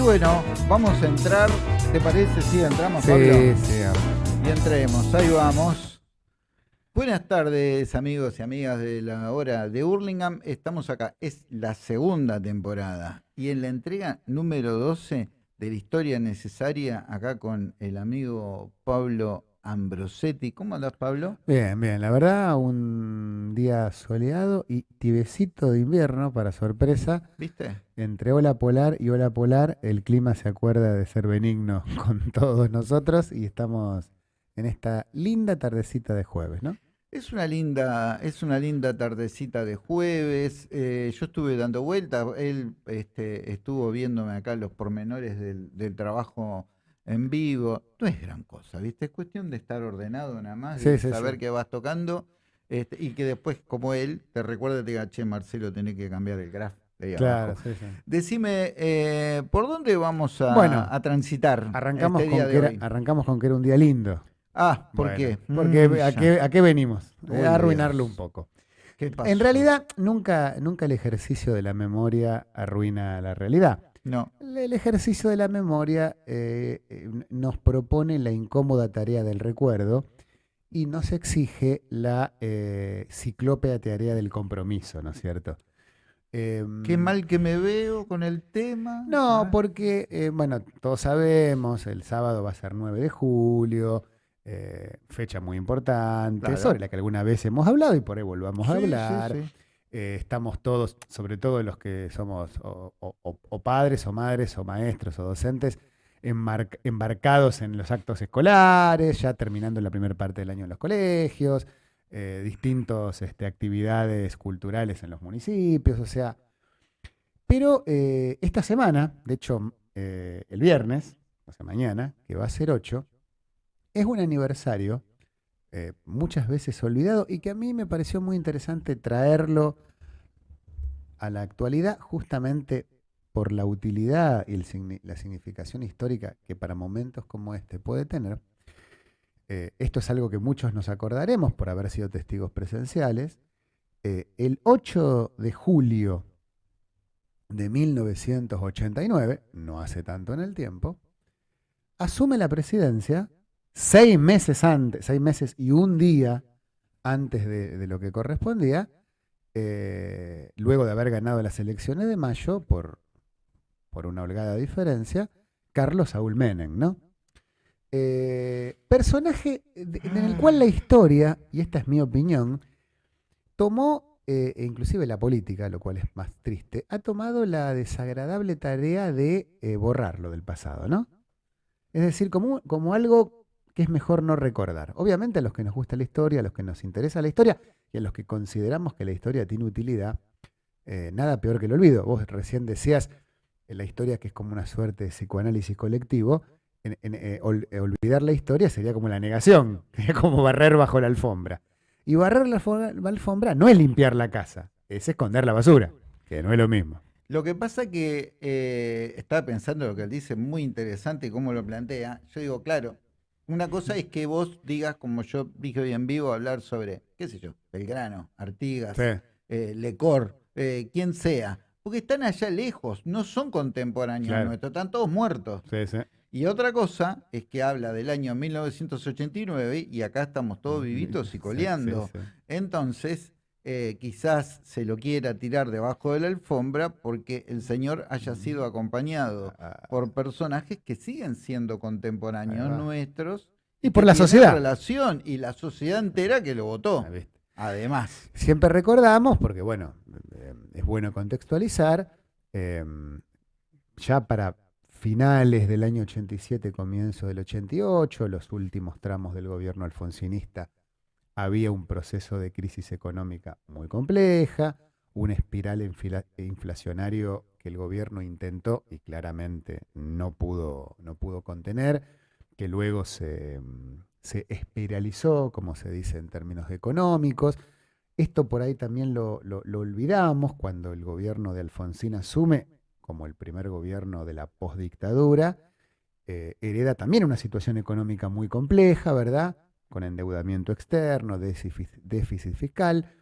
Y bueno, vamos a entrar. ¿Te parece? Sí, entramos, Sí, Pablo. sí. Y entremos, ahí vamos. Buenas tardes, amigos y amigas de la hora de Hurlingham. Estamos acá, es la segunda temporada. Y en la entrega número 12 de la historia necesaria, acá con el amigo Pablo Ambrosetti. ¿Cómo andás, Pablo? Bien, bien. La verdad, un día soleado y tibecito de invierno, para sorpresa. ¿Viste? Entre ola polar y ola polar, el clima se acuerda de ser benigno con todos nosotros y estamos en esta linda tardecita de jueves, ¿no? Es una linda, es una linda tardecita de jueves. eh, yo estuve dando vueltas, él este, estuvo viéndome acá los pormenores del, del trabajo en vivo. No es gran cosa, ¿viste? Es cuestión de estar ordenado nada más, de Sí, saber sí. que vas tocando este, y que después, como él, te recuerde, te diga, che, Marcelo, tenés que cambiar el graph de Claro, abajo". sí, sí. Decime, eh, ¿por dónde vamos a, Bueno, a transitar Arrancamos, este con día que de era, arrancamos con que era un día lindo. Ah, ¿por Bueno, qué? Porque Mm, ¿a qué, a qué venimos? Uy, a arruinarlo Dios. un poco. ¿Qué pasó? En realidad, nunca, nunca el ejercicio de la memoria arruina la realidad. No. El ejercicio de la memoria eh, eh, nos propone la incómoda tarea del recuerdo y nos exige la eh, ciclópea tarea del compromiso, ¿no es cierto? Em, Qué mal que me veo con el tema. No, Ah, porque, eh, bueno, todos sabemos, el sábado va a ser 9 de julio, fecha muy importante, Claro. sobre la que alguna vez hemos hablado y por ahí volvamos a sí, sí, hablar. sí. Eh, estamos todos, sobre todo los que somos o, padres o madres o maestros o docentes, embarcados en los actos escolares, ya terminando la primera parte del año en los colegios, eh, distintas actividades culturales en los municipios, o sea. Pero eh, esta semana, de hecho el viernes, o sea mañana, que va a ser 8, es un aniversario eh, muchas veces olvidado y que a mí me pareció muy interesante traerlo a la actualidad justamente por la utilidad y la significación histórica que para momentos como este puede tener. Eh, esto es algo que muchos nos acordaremos por haber sido testigos presenciales. Eh, el 8 de julio de 1989, no hace tanto en el tiempo, asume la presidencia seis meses antes, seis meses y un día antes de, lo que correspondía, eh, luego de haber ganado las elecciones de mayo por, por una holgada diferencia, Carlos Saúl Menem, ¿no? Eh, personaje en el cual la historia, y esta es mi opinión, tomó, eh, e inclusive la política, lo cual es más triste, ha tomado la desagradable tarea de borrarlo del pasado, ¿no? Es decir, como, como algo que es mejor no recordar. Obviamente a los que nos gusta la historia, a los que nos interesa la historia y a los que consideramos que la historia tiene utilidad, eh, nada peor que el olvido. Vos recién decías en la historia que es como una suerte de psicoanálisis colectivo. Eh, eh, olvidar la historia sería como la negación, sería como barrer bajo la alfombra. Y barrer la alfombra, no es limpiar la casa, es esconder la basura, que no es lo mismo. Lo que pasa que eh, estaba pensando lo que él dice, muy interesante y cómo lo plantea. Yo digo, claro, una cosa es que vos digas, como yo dije hoy en vivo, hablar sobre, qué sé yo, Belgrano, Artigas, Sí. eh, Lecor, eh, quien sea, porque están allá lejos, no son contemporáneos Claro. nuestros, están todos muertos. Sí, sí. Y otra cosa es que habla del año 1989 y acá estamos todos vivitos y coleando. sí, sí. Entonces, eh, quizás se lo quiera tirar debajo de la alfombra porque el señor haya sido acompañado Ah, por personajes que siguen siendo contemporáneos nuestros. Y por la sociedad. relación y la sociedad entera que lo votó. Ah. Además, Siempre recordamos, porque bueno, eh, es bueno contextualizar, eh, ya para finales del año 87, comienzo del 88, los últimos tramos del gobierno alfonsinista, había un proceso de crisis económica muy compleja, una espiral inflacionario que el gobierno intentó y claramente no pudo, no pudo contener, que luego se, se espiralizó, como se dice en términos económicos. Esto por ahí también lo, lo- lo olvidamos cuando el gobierno de Alfonsín asume como el primer gobierno de la postdictadura, eh, hereda también una situación económica muy compleja, ¿verdad? Con endeudamiento externo, déficit, fiscal,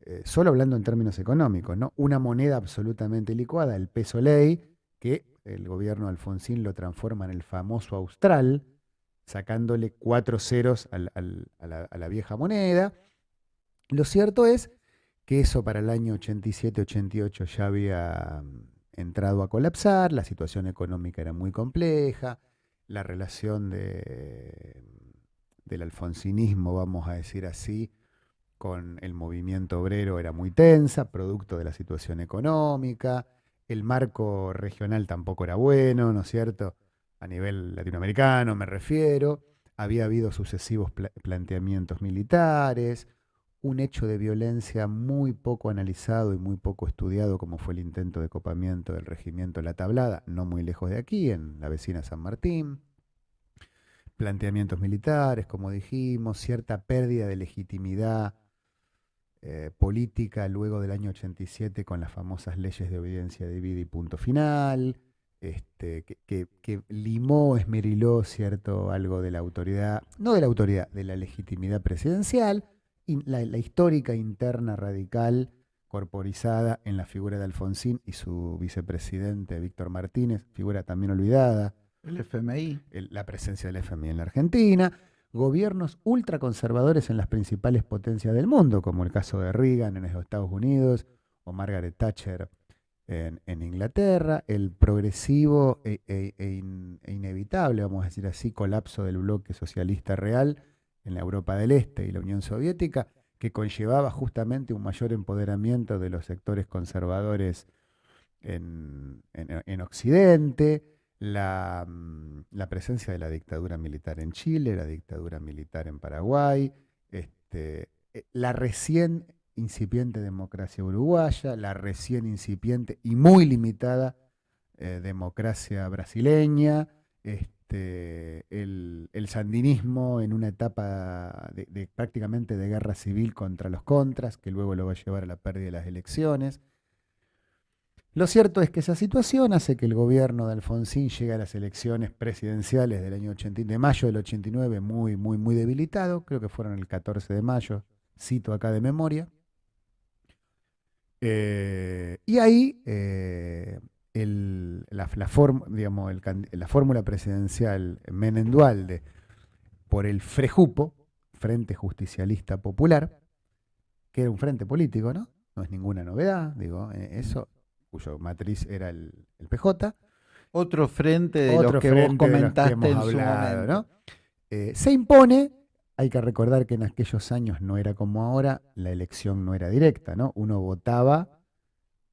eh, solo hablando en términos económicos, ¿no? Una moneda absolutamente licuada, el peso ley, que el gobierno Alfonsín lo transforma en el famoso Austral, sacándole cuatro ceros a, la, vieja moneda. Lo cierto es que eso para el año 87-88 ya había mm, entrado a colapsar, la situación económica era muy compleja, la relación de, del alfonsinismo, vamos a decir así, con el movimiento obrero era muy tensa, producto de la situación económica, el marco regional tampoco era bueno, ¿no es cierto? A nivel latinoamericano me refiero, había habido sucesivos planteamientos militares, un hecho de violencia muy poco analizado y muy poco estudiado como fue el intento de copamiento del regimiento La Tablada, no muy lejos de aquí, en la vecina San Martín planteamientos militares, como dijimos, cierta pérdida de legitimidad eh, política luego del año 87 con las famosas leyes de obediencia de vida y punto final, este, que, limó, esmeriló cierto algo de la autoridad, no de la autoridad, de la legitimidad presidencial, y la, la histórica interna radical corporizada en la figura de Alfonsín y su vicepresidente Víctor Martínez, figura también olvidada. El FMI. la presencia del FMI en la Argentina. Gobiernos ultraconservadores en las principales potencias del mundo, como el caso de Reagan en los Estados Unidos o Margaret Thatcher en, Inglaterra, el progresivo e, e, e, e, inevitable, vamos a decir así, colapso del bloque socialista real en la Europa del Este y la Unión Soviética, que conllevaba justamente un mayor empoderamiento de los sectores conservadores en, en Occidente, Mm, la, presencia de la dictadura militar en Chile, la dictadura militar en Paraguay, este, eh, la recién incipiente democracia uruguaya, la recién incipiente y muy limitada eh, democracia brasileña, este, el, sandinismo en una etapa de, prácticamente de guerra civil contra los contras, que luego lo va a llevar a la pérdida de las elecciones. Lo cierto es que esa situación hace que el gobierno de Alfonsín llegue a las elecciones presidenciales del año 80, de mayo del 89 muy, muy, muy debilitado. Creo que fueron el 14 de mayo, cito acá de memoria. Eh, y ahí eh, la, la fórmula presidencial Menem Dualde por el FREJUPO, Frente Justicialista Popular, que era un frente político, ¿no? No es ninguna novedad, digo, eh, eso cuyo matriz era el, PJ. Otro frente de los que vos comentaste en su momento. Eh, se impone, hay que recordar que en aquellos años no era como ahora, la elección no era directa, ¿no? Uno votaba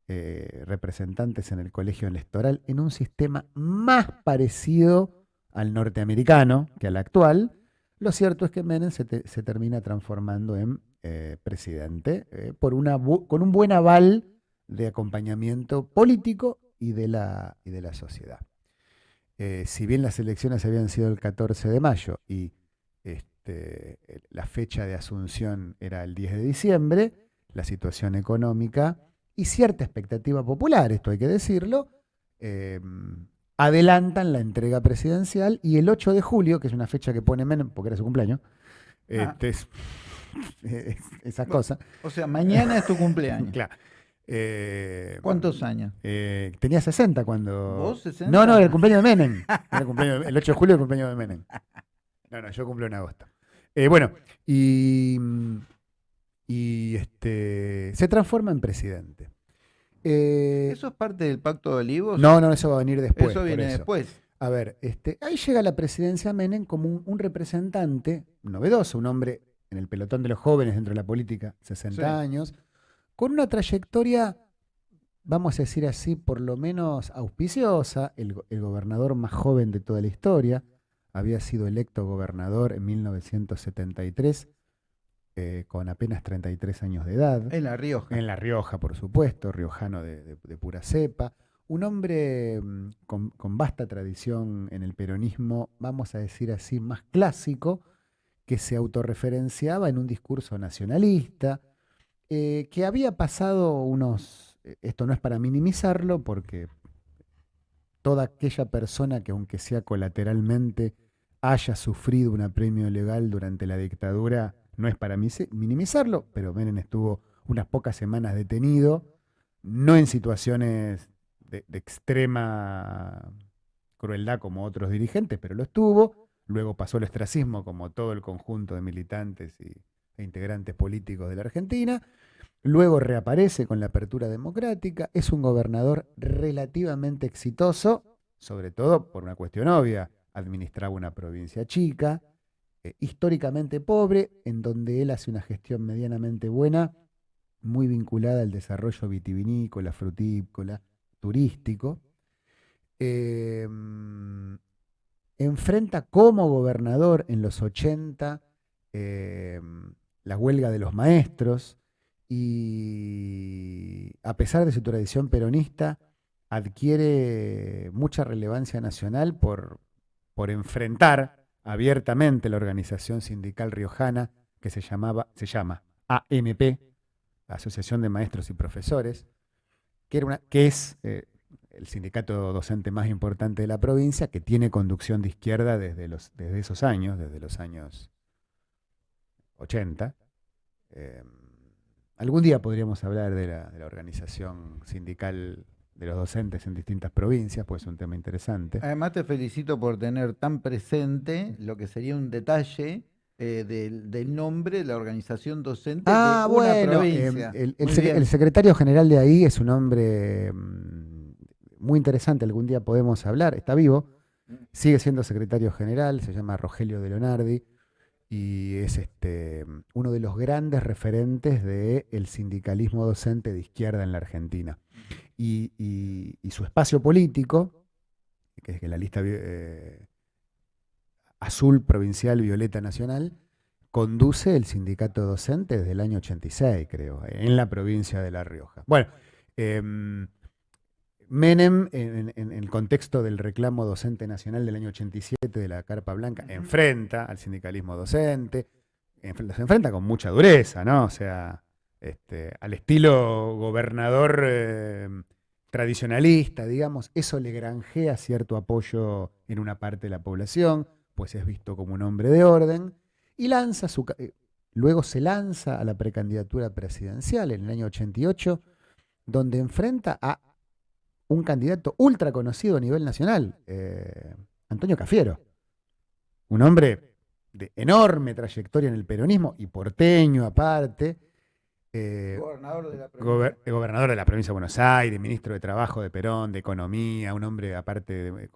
eh, representantes en el colegio electoral en un sistema más parecido al norteamericano que al actual. Lo cierto es que Menem se, termina transformando en eh, presidente por una, con un buen aval de acompañamiento político y de la, y de la sociedad. Eh, si bien las elecciones habían sido el 14 de mayo y este, la fecha de asunción era el 10 de diciembre, la situación económica y cierta expectativa popular, esto hay que decirlo, em, adelantan la entrega presidencial y el 8 de julio, que es una fecha que pone Menem porque era su cumpleaños, ah. este, es, esa cosa. O sea, mañana es tu cumpleaños. claro. Eh, ¿Cuántos años? Eh, tenía 60 cuando. ¿Vos 60? No, no, el cumpleaños de Menem. el, 8 de julio el cumpleaños de Menem. No, no, yo cumplo en agosto. Eh, bueno, y, y este, se transforma en presidente. ¿Eso es parte del Pacto de Olivos? No, no, eso va a venir después. Eso viene después. A ver, este, ahí llega la presidencia Menem como un, representante novedoso, un hombre en el pelotón de los jóvenes dentro de la política, 60 años con una trayectoria, vamos a decir así, por lo menos auspiciosa, el, gobernador más joven de toda la historia, había sido electo gobernador en 1973, eh, con apenas 33 años de edad. En La Rioja. En La Rioja, por supuesto, riojano de, pura cepa. Un hombre mm, con, con, vasta tradición en el peronismo, vamos a decir así, más clásico, que se autorreferenciaba en un discurso nacionalista, eh, que había pasado unos, eh, esto no es para minimizarlo, porque toda aquella persona que aunque sea colateralmente haya sufrido un apremio legal durante la dictadura, no es para minimizarlo, pero Menem estuvo unas pocas semanas detenido, no en situaciones de, extrema crueldad como otros dirigentes, pero lo estuvo. Luego pasó el ostracismo como todo el conjunto de militantes y, e integrantes políticos de la Argentina. Luego reaparece con la apertura democrática. Es un gobernador relativamente exitoso, sobre todo por una cuestión obvia. Administraba una provincia chica, eh, históricamente pobre, en donde él hace una gestión medianamente buena, muy vinculada al desarrollo vitivinícola, frutícola, turístico. Em, enfrenta como gobernador en los 80 em, la huelga de los maestros y a pesar de su tradición peronista, adquiere mucha relevancia nacional por, por enfrentar abiertamente la organización sindical riojana que se, llamaba, se llama AMP, Asociación de Maestros y Profesores, que, era una, que es eh, el sindicato docente más importante de la provincia, que tiene conducción de izquierda desde, los, desde esos años, desde los años 80. Eh, algún día podríamos hablar de la, de la organización sindical de los docentes en distintas provincias, pues es un tema interesante. Además te felicito por tener tan presente lo que sería un detalle eh, del, nombre de la organización docente ah, de una bueno, provincia. el, el, secretario general de ahí es un hombre mm, muy interesante, algún día podemos hablar, está vivo, sigue siendo secretario general, se llama Rogelio de Leonardi y es este, uno de los grandes referentes del sindicalismo docente de izquierda en la Argentina y, su espacio político, que es la lista eh, azul provincial, violeta nacional, conduce el sindicato docente desde el año 86, creo, en la provincia de La Rioja. Bueno, em, Menem, en, el contexto del reclamo docente nacional del año 87 de la Carpa Blanca, enfrenta al sindicalismo docente, se enfrenta con mucha dureza, ¿no? O sea, este, al estilo gobernador eh, tradicionalista, digamos, eso le granjea cierto apoyo en una parte de la población, pues es visto como un hombre de orden, y lanza su, eh, luego se lanza a la precandidatura presidencial en el año 88, donde enfrenta a un candidato ultra conocido a nivel nacional, eh, Antonio Cafiero, un hombre de enorme trayectoria en el peronismo y porteño aparte, eh, gobernador, de la eh, gobernador de la provincia de Buenos Aires, ministro de Trabajo de Perón, de Economía, un hombre aparte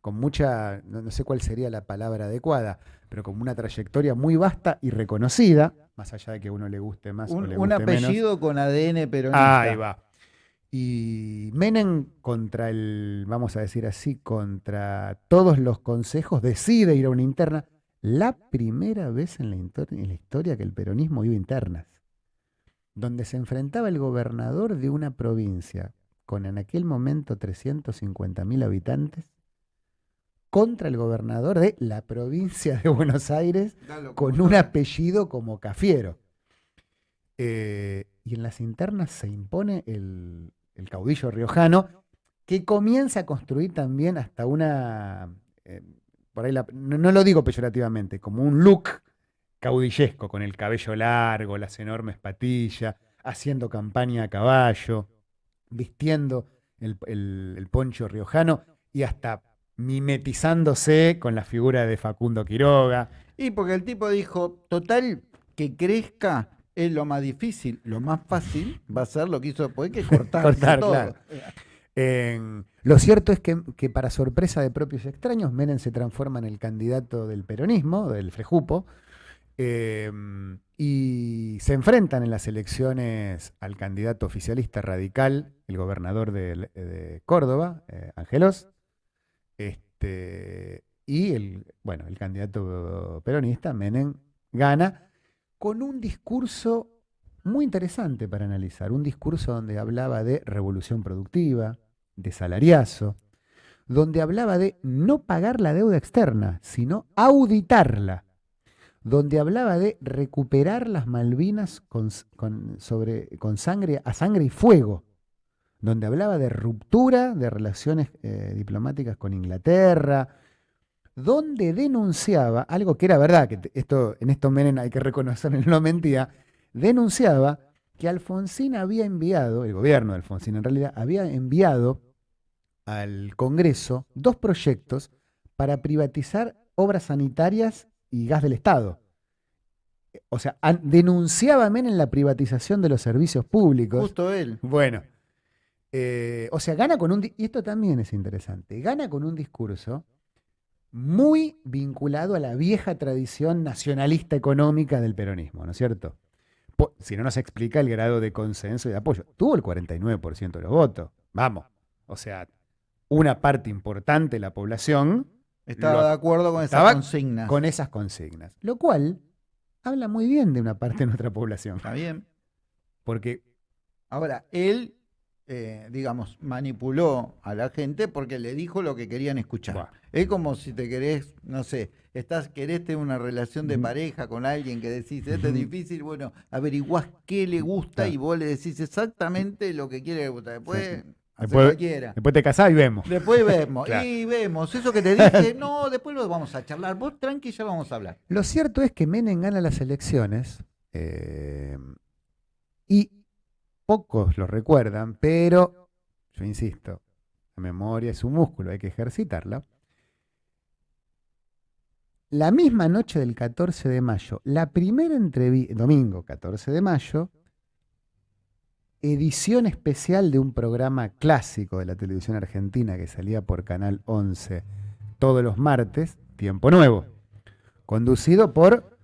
con, mucha, no, sé cuál sería la palabra adecuada, pero con una trayectoria muy vasta y reconocida, más allá de que uno le guste más un, o le guste Un apellido con ADN peronista. Ahí va. Y Menem contra el, vamos a decir así, contra todos los consejos, decide ir a una interna. La primera vez en la, en la historia que el peronismo iba a internas donde se enfrentaba el gobernador de una provincia con en aquel momento 350.000 habitantes contra el gobernador de la provincia de Buenos Aires con un apellido como Cafiero. Eh, y en las internas se impone el, caudillo riojano, que comienza a construir también hasta una, eh, por ahí no, lo digo peyorativamente, como un look caudillesco, con el cabello largo, las enormes patillas, haciendo campaña a caballo, vistiendo el, poncho riojano y hasta mimetizándose con la figura de Facundo Quiroga. Y porque el tipo dijo, total, que crezca es lo más difícil, lo más fácil va a ser lo que hizo después, que cortar, cortar todo. lo cierto es que, que, para sorpresa de propios extraños, Menem se transforma en el candidato del peronismo, del Frejupo, Em, y se enfrentan en las elecciones al candidato oficialista radical, el gobernador de, Córdoba, eh, Angelos, este, y el, bueno, el candidato peronista, Menem, gana con un discurso muy interesante para analizar, un discurso donde hablaba de revolución productiva, de salariazo, donde hablaba de no pagar la deuda externa, sino auditarla donde hablaba de recuperar las Malvinas con, sangre, a sangre y fuego, donde hablaba de ruptura de relaciones eh, diplomáticas con Inglaterra, donde denunciaba, algo que era verdad, que esto, en esto Menem hay que reconocer, no mentía, denunciaba que Alfonsín había enviado, el gobierno de Alfonsín en realidad, había enviado al Congreso dos proyectos para privatizar obras sanitarias y gas del Estado. O sea, denunciaba Menem la privatización de los servicios públicos. Justo él. Bueno, eh, o sea, gana con un... Y esto también es interesante. Gana con un discurso muy vinculado a la vieja tradición nacionalista económica del peronismo, ¿no es cierto? Si no nos explica el grado de consenso y de apoyo. Tuvo el 49% de los votos. Vamos. O sea, una parte importante de la población Estaba Lo- de acuerdo con esas consignas. con esas consignas. Lo cual habla muy bien de una parte de nuestra población. Está bien. Porque Ahora, él, eh, digamos, manipuló a la gente porque le dijo lo que querían escuchar. Es como si te querés, no sé, estás, querés tener una relación de pareja con alguien que decís, esto es difícil, bueno, averiguás qué le gusta Claro. y vos le decís exactamente lo que quiere que le gusta. Después, Sí. Después- te casás y vemos. Después vemos, Claro. y vemos, eso que te dije, no, después lo vamos a charlar. Vos tranqui, ya vamos a hablar. Lo cierto es que Menem gana las elecciones eh, y pocos lo recuerdan, pero yo insisto, la memoria es un músculo, hay que ejercitarla. La misma noche del 14 de mayo, la primera entrevista, domingo 14 de mayo, edición especial de un programa clásico de la televisión argentina que salía por Canal 11 todos los martes, Tiempo Nuevo, conducido por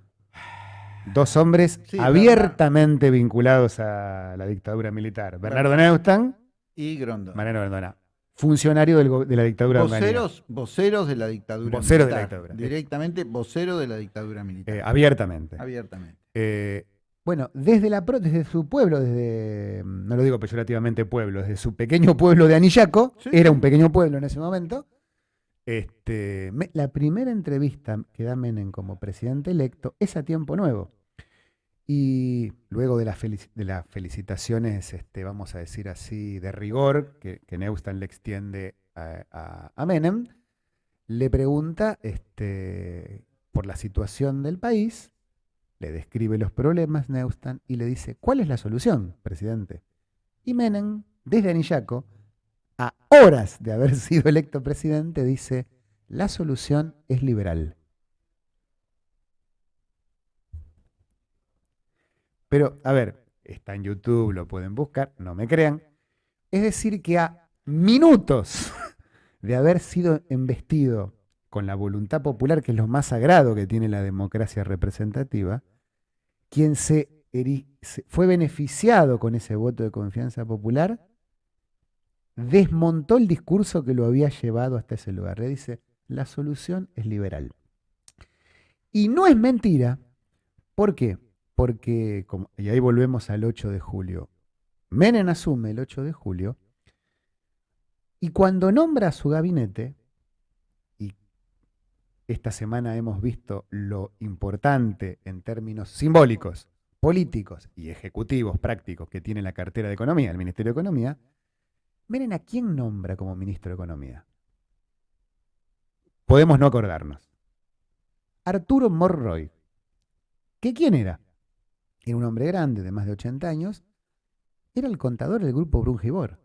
dos hombres Sí, abiertamente vinculados a la dictadura militar. Bernardo Neustadt, Y Grondona. Mariano Grondona, funcionario del de la dictadura. Voceros, voceros de la dictadura Voceros de la militar. dictadura. Directamente vocero de la dictadura militar. Eh, abiertamente. abiertamente. Eh, bueno, desde, la, desde su pueblo, desde, mm, no lo digo peyorativamente pueblo, desde su pequeño pueblo de Anillaco, Sí. era un pequeño pueblo en ese momento, este, la primera entrevista que da Menem como presidente electo es a tiempo nuevo. Y luego de, las felicitaciones, este, vamos a decir así, de rigor, que, que Neustadt le extiende a, a- Menem, le pregunta este, por la situación del país, le describe los problemas Neustadt y le dice, ¿cuál es la solución, presidente? Y Menem, desde Anillaco, a horas de haber sido electo presidente, dice, la solución es liberal. Pero, a ver, está en YouTube, lo pueden buscar, no me crean. Es decir, que a minutos de haber sido embestido con la voluntad popular, que es lo más sagrado que tiene la democracia representativa, quien se, fue beneficiado con ese voto de confianza popular, desmontó el discurso que lo había llevado hasta ese lugar. Le dice, la solución es liberal. Y no es mentira. ¿Por qué? Porque, y ahí volvemos al 8 de julio, Menem asume el 8 de julio, y cuando nombra a su gabinete, y esta semana hemos visto lo importante en términos simbólicos, políticos y ejecutivos prácticos que tiene la cartera de Economía, el Ministerio de Economía, miren a quién nombra como ministro de Economía. Podemos no acordarnos. Arturo Morroy. ¿Qué quién era? Era un hombre grande, de más de 80 años. Era el contador del grupo Brungibor.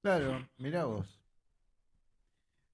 Claro, mirá vos.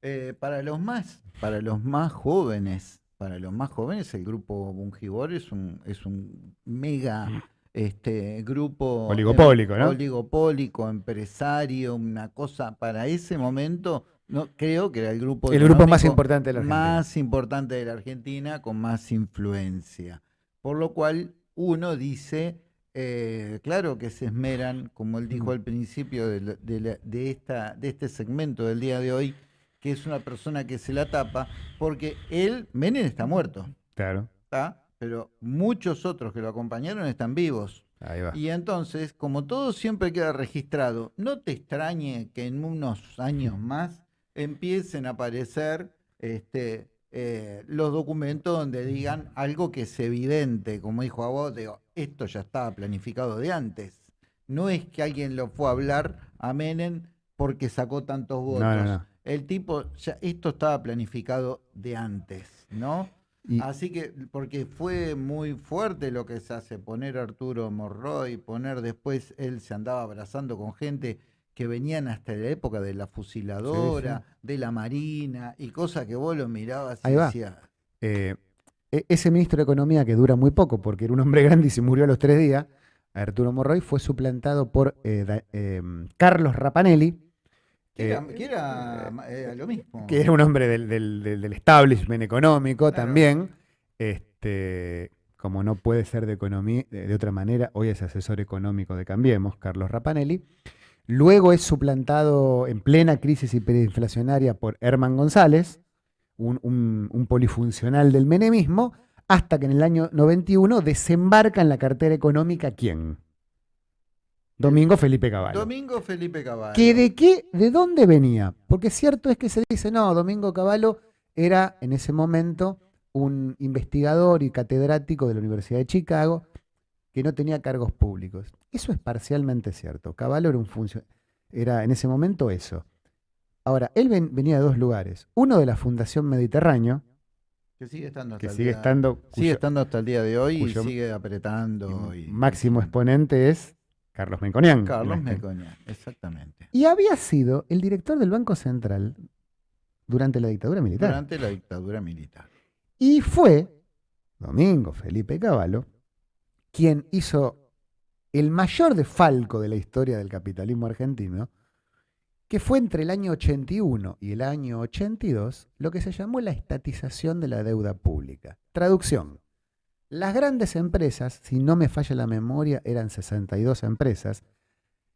Eh, para los más, para los más jóvenes, para los más jóvenes, el grupo Bungibor es un, es un mega este grupo Oligopólico, em- ¿no? Oligopólico, empresario, una cosa para ese momento, no creo que era el grupo El grupo más importante de la Argentina. más importante de la Argentina con más influencia. Por lo cual uno dice, eh, claro que se esmeran, como él dijo Mm. al principio de, la- de la- de esta, de este segmento del día de hoy, que es una persona que se la tapa, porque él, Menem está muerto, Claro. ¿está? Pero muchos otros que lo acompañaron están vivos. Ahí va. Y entonces, como todo siempre queda registrado, no te extrañe que en unos años más empiecen a aparecer este, eh, los documentos donde digan algo que es evidente, como dijo a vos, digo, esto ya estaba planificado de antes. No es que alguien lo fue a hablar a Menem porque sacó tantos votos. No, no, no. El tipo, ya, esto estaba planificado de antes, ¿no? Y- Así que, porque fue muy fuerte lo que se hace, poner a Arturo Morroy, poner después, él se andaba abrazando con gente que venían hasta la época de la fusiladora, de la marina y cosas que vos lo mirabas y Ahí va. decías, Eh, e- ese ministro de Economía, que dura muy poco porque era un hombre grande y se murió a los tres días, Arturo Morroy, fue suplantado por eh, da- eh, Carlos Rapanelli, que era, eh, que era, eh, lo mismo. que era un hombre del, del- del- establishment económico Claro. también. Este, como no puede ser de, economía, de otra manera, hoy es asesor económico de Cambiemos, Carlos Rapanelli. Luego es suplantado en plena crisis hiperinflacionaria por Herman González, un, un- un polifuncional del menemismo, hasta que en el año 91 desembarca en la cartera económica ¿quién? Domingo Felipe Cavallo. Domingo Felipe Caballo. ¿Que de qué, de dónde venía? Porque cierto es que se dice, no, Domingo Cavallo era en ese momento un investigador y catedrático de la Universidad de Chicago que no tenía cargos públicos. Eso es parcialmente cierto. Cavallo era un funcio- era en ese momento eso. Ahora, él ven- venía de dos lugares. Uno de la Fundación Mediterráneo, Que sigue estando hasta que el sigue día- estando, sigue estando hasta el día de hoy y sigue apretando. Y, máximo exponente es Carlos Menconian. Carlos Mecoña, exactamente. Y había sido el director del Banco Central durante la dictadura militar. Durante la dictadura militar. Y fue Domingo Felipe Cavallo quien hizo el mayor defalco de la historia del capitalismo argentino, que fue entre el año 81 y el año 82 lo que se llamó la estatización de la deuda pública. Traducción. Las grandes empresas, si no me falla la memoria, eran 62 empresas.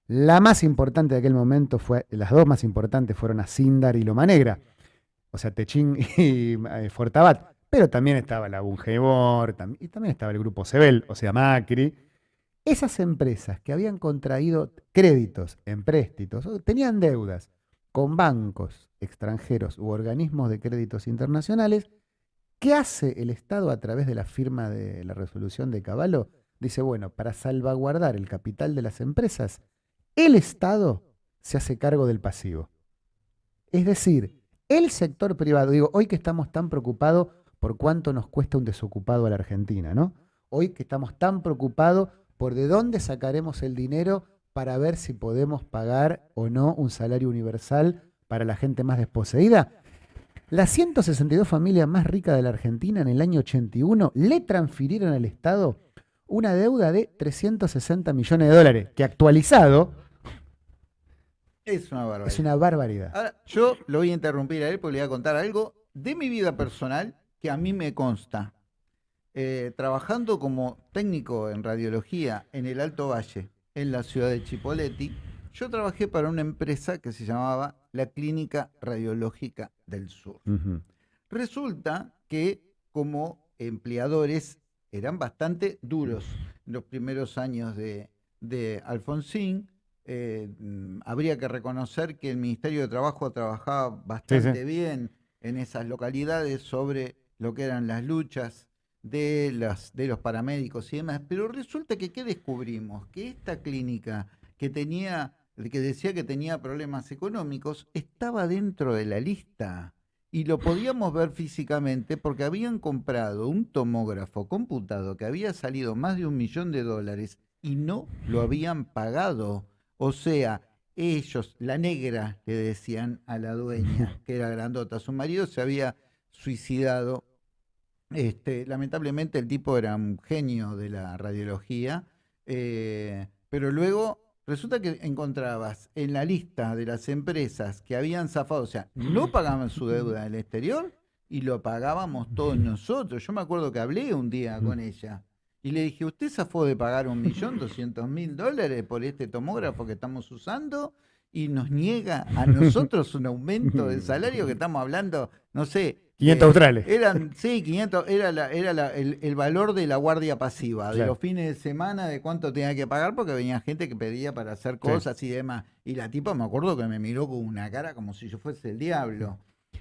La más importante de aquel momento fue, las dos más importantes fueron Asindar y Loma Negra, o sea, Techín y eh, Fortabat. Pero también estaba la Bungebor, y también estaba el grupo Sebel, o sea, Macri. Esas empresas que habían contraído créditos, empréstitos, o tenían deudas con bancos extranjeros u organismos de créditos internacionales, ¿qué hace el Estado a través de la firma de la resolución de Caballo? Dice, bueno, para salvaguardar el capital de las empresas, el Estado se hace cargo del pasivo. Es decir, el sector privado, digo, hoy que estamos tan preocupados por cuánto nos cuesta un desocupado a la Argentina, ¿no? Hoy que estamos tan preocupados por de dónde sacaremos el dinero para ver si podemos pagar o no un salario universal para la gente más desposeída. Las 162 familias más ricas de la Argentina en el año 81 le transfirieron al Estado una deuda de 360 millones de dólares, que actualizado Es una barbaridad. es una barbaridad. Ahora, yo lo voy a interrumpir a él porque le voy a contar algo de mi vida personal que a mí me consta. Eh, trabajando como técnico en radiología en el Alto Valle, en la ciudad de Chipoleti, yo trabajé para una empresa que se llamaba la Clínica Radiológica del Sur. Resulta que como empleadores eran bastante duros en los primeros años de, de Alfonsín. Eh, mm, habría que reconocer que el Ministerio de Trabajo trabajaba bastante bien en esas localidades sobre lo que eran las luchas de, las, de los paramédicos y demás. Pero resulta que ¿qué descubrimos? Que esta clínica que tenía, que decía que tenía problemas económicos, estaba dentro de la lista y lo podíamos ver físicamente porque habían comprado un tomógrafo computado que había salido más de un millón de dólares y no lo habían pagado. O sea, ellos, la negra, le decían a la dueña, que era grandota, su marido se había suicidado. Este, lamentablemente el tipo era un genio de la radiología, eh, pero luego resulta que encontrabas en la lista de las empresas que habían zafado, o sea, no pagaban su deuda en el exterior y lo pagábamos todos nosotros. Yo me acuerdo que hablé un día con ella y le dije, ¿usted zafó de pagar un millón doscientos mil dólares por este tomógrafo que estamos usando? Y nos niega a nosotros un aumento del salario que estamos hablando, no sé. 500 eh, australes. Eran, sí, 500, era, la, era la- el, el valor de la guardia pasiva, de los fines de semana, de cuánto tenía que pagar, porque venía gente que pedía para hacer cosas y demás. Y la tipa me acuerdo que me miró con una cara como si yo fuese el diablo.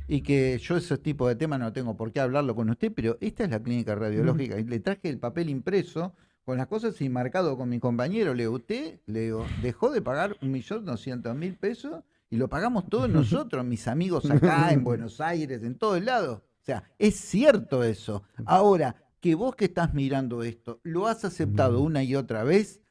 Y que yo esos tipos de temas no tengo por qué hablarlo con usted, pero esta es la clínica radiológica. Y le traje el papel impreso con las cosas y marcado con mi compañero. Le digo, usted, le digo, dejó de pagar un millón doscientos mil pesos y lo pagamos todos nosotros, mis amigos acá, en Buenos Aires, en todos lados. O sea, es cierto eso. Ahora, que vos que estás mirando esto, lo has aceptado una y otra vez,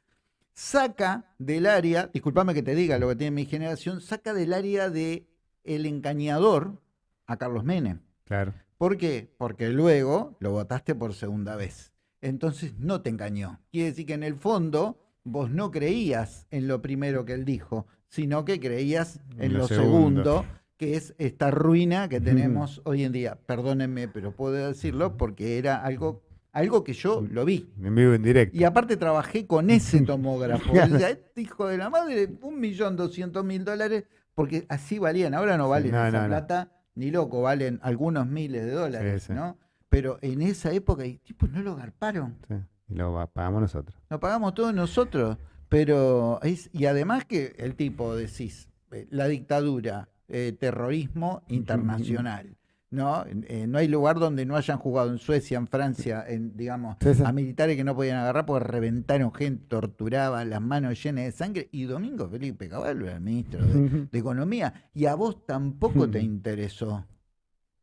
saca del área, discúlpame que te diga lo que tiene mi generación, saca del área de el engañador a Carlos Menem. Claro. ¿Por qué? Porque luego lo votaste por segunda vez. Entonces no te engañó. Quiere decir que en el fondo vos no creías en lo primero que él dijo, sino que creías en lo, segundo. que es esta ruina que tenemos hoy en día. Perdónenme, pero puedo decirlo porque era algo algo que yo lo vi. En vivo en directo. Y aparte trabajé con ese tomógrafo. este hijo de la madre, un millón doscientos mil dólares, porque así valían. Ahora no valen esa plata, ni loco, valen algunos miles de dólares, ¿no? Pero en esa época, y tipos no lo garparon. Sí, y lo pagamos nosotros. Lo pagamos todos nosotros. Pero, es, y además que el tipo, decís, eh, la dictadura, eh, terrorismo internacional. ¿no? Eh, no hay lugar donde no hayan jugado en Suecia, en Francia, en, digamos, a militares que no podían agarrar porque reventaron gente, torturaban, las manos llenas de sangre. Y Domingo Felipe Caballo era el ministro de, Economía. Y a vos tampoco te interesó.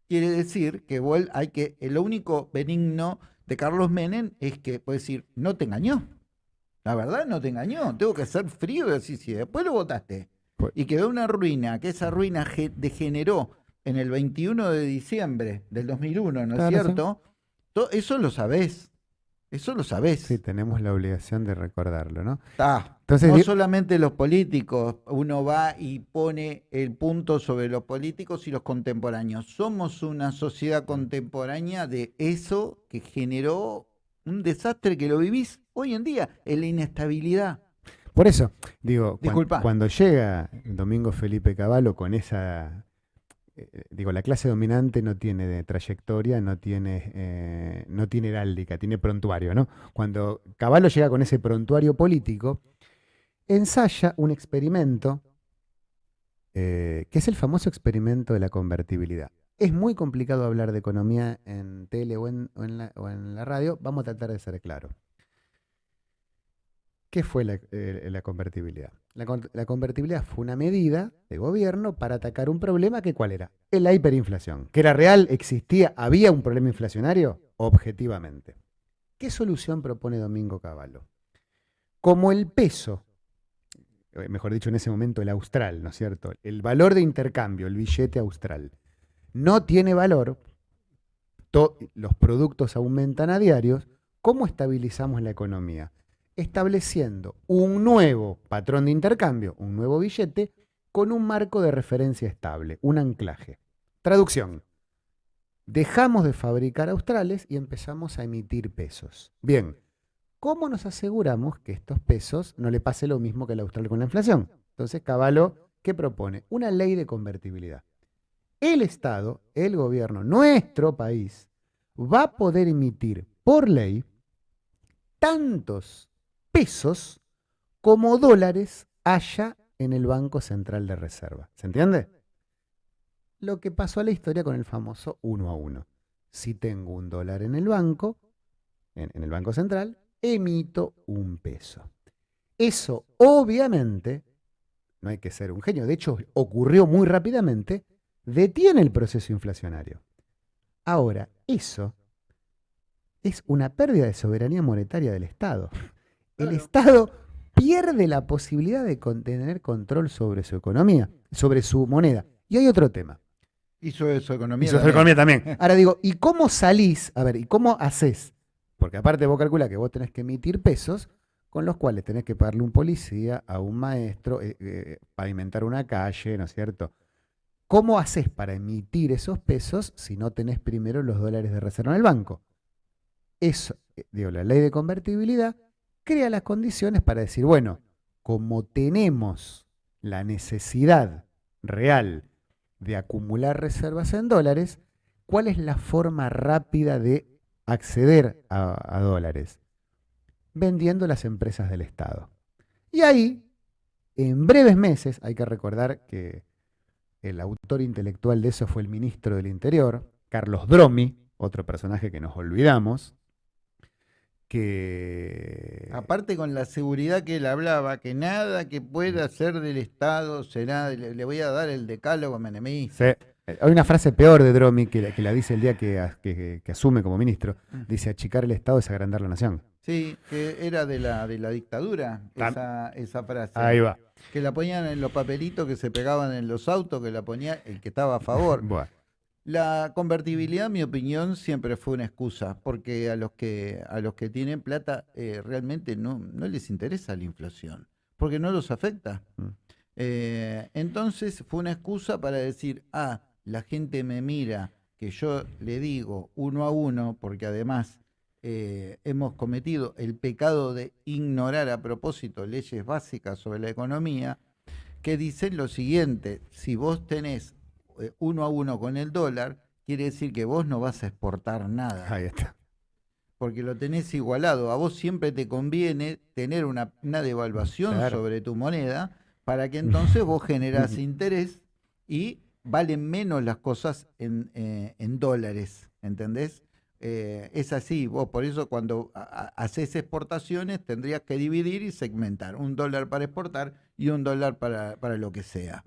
Quiere decir que vos hay que, lo único benigno de Carlos Menem es que, puede decir, no te engañó. La verdad no te engañó. Tengo que ser frío y decir, si después lo votaste. Pues y quedó una ruina, que esa ruina degeneró en el 21 de diciembre del 2001, ¿no es cierto? eso lo sabés. Eso lo sabés. Sí, tenemos la obligación de recordarlo, ¿no? Entonces, no solamente los políticos, uno va y pone el punto sobre los políticos y los contemporáneos. Somos una sociedad contemporánea de eso que generó un desastre que lo vivís hoy en día, en la inestabilidad. Por eso, digo, cuando llega Domingo Felipe Cavallo con esa eh, digo, la clase dominante no tiene trayectoria, no tiene, eh, no tiene heráldica, tiene prontuario, ¿no? Cuando Caballo llega con ese prontuario político, ensaya un experimento eh, que es el famoso experimento de la convertibilidad. Es muy complicado hablar de economía en tele o en, la, radio, vamos a tratar de ser claros. ¿Qué fue la convertibilidad? La, convertibilidad fue una medida de gobierno para atacar un problema que cuál era? La hiperinflación. ¿Que era real? ¿Existía? ¿Había un problema inflacionario? Objetivamente. ¿Qué solución propone Domingo Cavallo? Como el peso, eh, mejor dicho en ese momento el austral, ¿no es cierto? El valor de intercambio, el billete austral, no tiene valor, los productos aumentan a diarios, ¿cómo estabilizamos la economía? estableciendo un nuevo patrón de intercambio, un nuevo billete, con un marco de referencia estable, un anclaje. Traducción. Dejamos de fabricar australes y empezamos a emitir pesos. Bien, ¿cómo nos aseguramos que estos pesos no le pase lo mismo que el austral con la inflación? Entonces, Caballo, ¿qué propone? Una ley de convertibilidad. El Estado, el gobierno, nuestro país, va a poder emitir por ley tantos pesos como dólares haya en el Banco Central de Reserva. ¿Se entiende? Lo que pasó a la historia con el famoso uno a uno. Si tengo un dólar en el banco, en, el Banco Central, emito un peso. Eso obviamente, no hay que ser un genio, de hecho ocurrió muy rápidamente, detiene el proceso inflacionario. Ahora, eso es una pérdida de soberanía monetaria del Estado el Estado pierde la posibilidad de tener control sobre su economía, sobre su moneda. Y hay otro tema. Y sobre su economía. sobre su economía también. Ahora digo, ¿y cómo salís? A ver, ¿y cómo haces? Porque aparte vos calculás que vos tenés que emitir pesos con los cuales tenés que pagarle un policía, a un maestro, eh, eh, pavimentar una calle, ¿no es cierto? ¿Cómo haces para emitir esos pesos si no tenés primero los dólares de reserva en el banco? Eso, eh, digo, la ley de convertibilidad crea las condiciones para decir, bueno, como tenemos la necesidad real de acumular reservas en dólares, ¿cuál es la forma rápida de acceder a, dólares? Vendiendo las empresas del Estado. Y ahí, en breves meses, hay que recordar que el autor intelectual de eso fue el ministro del Interior, Carlos Dromi, otro personaje que nos olvidamos, que... Aparte con la seguridad que él hablaba, que nada que pueda ser del Estado será, le, voy a dar el decálogo a Menemí. Hay una frase peor de Dromi que la, que la dice el día que, asume como ministro. Mm. Dice, achicar el Estado es agrandar la nación. Sí, que era de la, de la dictadura, esa frase. Ahí va. Que la ponían en los papelitos que se pegaban en los autos, que la ponía el que estaba a favor. Bueno, La convertibilidad, en mi opinión, siempre fue una excusa, porque a los que, a los que tienen plata eh, realmente no, no les interesa la inflación, porque no los afecta. Mm. Eh, entonces fue una excusa para decir, ah, la gente me mira, que yo le digo uno a uno, porque además eh, hemos cometido el pecado de ignorar a propósito leyes básicas sobre la economía, que dicen lo siguiente, si vos tenés eh, uno a uno con el dólar, quiere decir que vos no vas a exportar nada, ahí está. porque lo tenés igualado. A vos siempre te conviene tener una, una devaluación Claro. sobre tu moneda para que entonces vos generás interés y valen menos las cosas en, eh, en dólares, ¿entendés? Eh, es así, vos por eso cuando ha- ha- haces exportaciones tendrías que dividir y segmentar, un dólar para exportar y un dólar para, para lo que sea.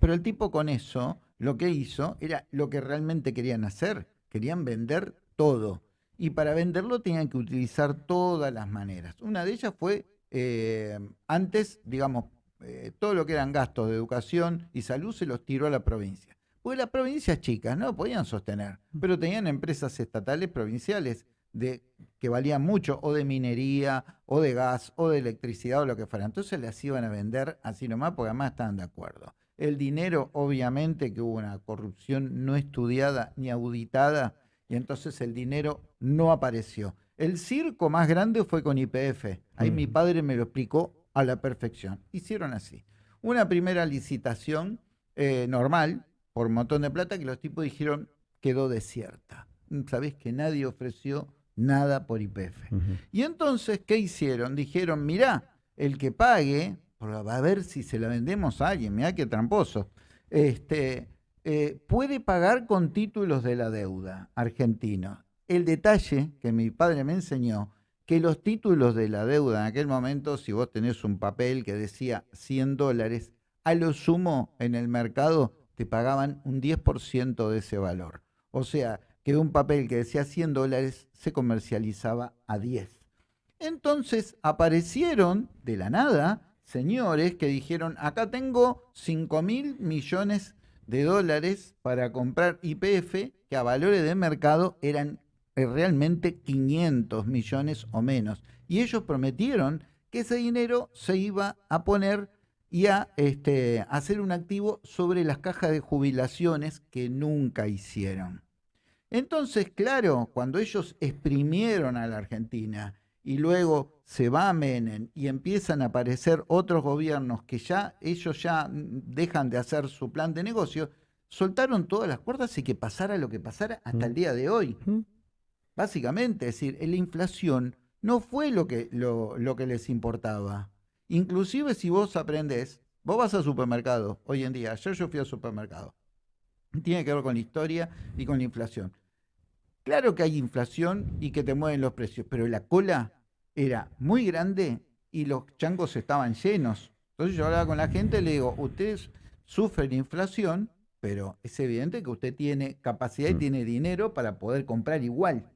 Pero el tipo con eso lo que hizo era lo que realmente querían hacer, querían vender todo. Y para venderlo tenían que utilizar todas las maneras. Una de ellas fue, eh, antes, digamos, eh, todo lo que eran gastos de educación y salud se los tiró a la provincia. Porque las provincias chicas no podían sostener, pero tenían empresas estatales provinciales de, que valían mucho, o de minería, o de gas, o de electricidad, o lo que fuera. Entonces las iban a vender así nomás, porque además estaban de acuerdo. El dinero, obviamente, que hubo una corrupción no estudiada ni auditada, y entonces el dinero no apareció. El circo más grande fue con IPF. Ahí mi padre me lo explicó a la perfección. Hicieron así. Una primera licitación eh, normal, por un montón de plata, que los tipos dijeron quedó desierta. Sabés que nadie ofreció nada por IPF. Y entonces, ¿qué hicieron? Dijeron, mirá, el que pague, va a ver si se la vendemos a alguien, mirá qué tramposo, este, eh, puede pagar con títulos de la deuda argentino. El detalle que mi padre me enseñó, que los títulos de la deuda en aquel momento, si vos tenés un papel que decía 100 dólares, a lo sumo en el mercado te pagaban un 10% de ese valor. O sea, que un papel que decía 100 dólares se comercializaba a 10. Entonces aparecieron de la nada señores que dijeron, acá tengo 5 mil millones de dólares para comprar IPF, que a valores de mercado eran eh, realmente 500 millones o menos. Y ellos prometieron que ese dinero se iba a poner y a este, hacer un activo sobre las cajas de jubilaciones que nunca hicieron. Entonces, claro, cuando ellos exprimieron a la Argentina y luego se va Menem y empiezan a aparecer otros gobiernos que ya ellos ya dejan de hacer su plan de negocio, soltaron todas las cuerdas y que pasara lo que pasara hasta el día de hoy. Básicamente, es decir, la inflación no fue lo que, lo, lo que les importaba. Inclusive si vos aprendés, vos vas al supermercado hoy en día, ayer yo fui al supermercado, tiene que ver con la historia y con la inflación. Claro que hay inflación y que te mueven los precios, pero la cola era muy grande y los changos estaban llenos. Entonces yo hablaba con la gente y le digo, ustedes sufren inflación, pero es evidente que usted tiene capacidad y Mm. tiene dinero para poder comprar igual.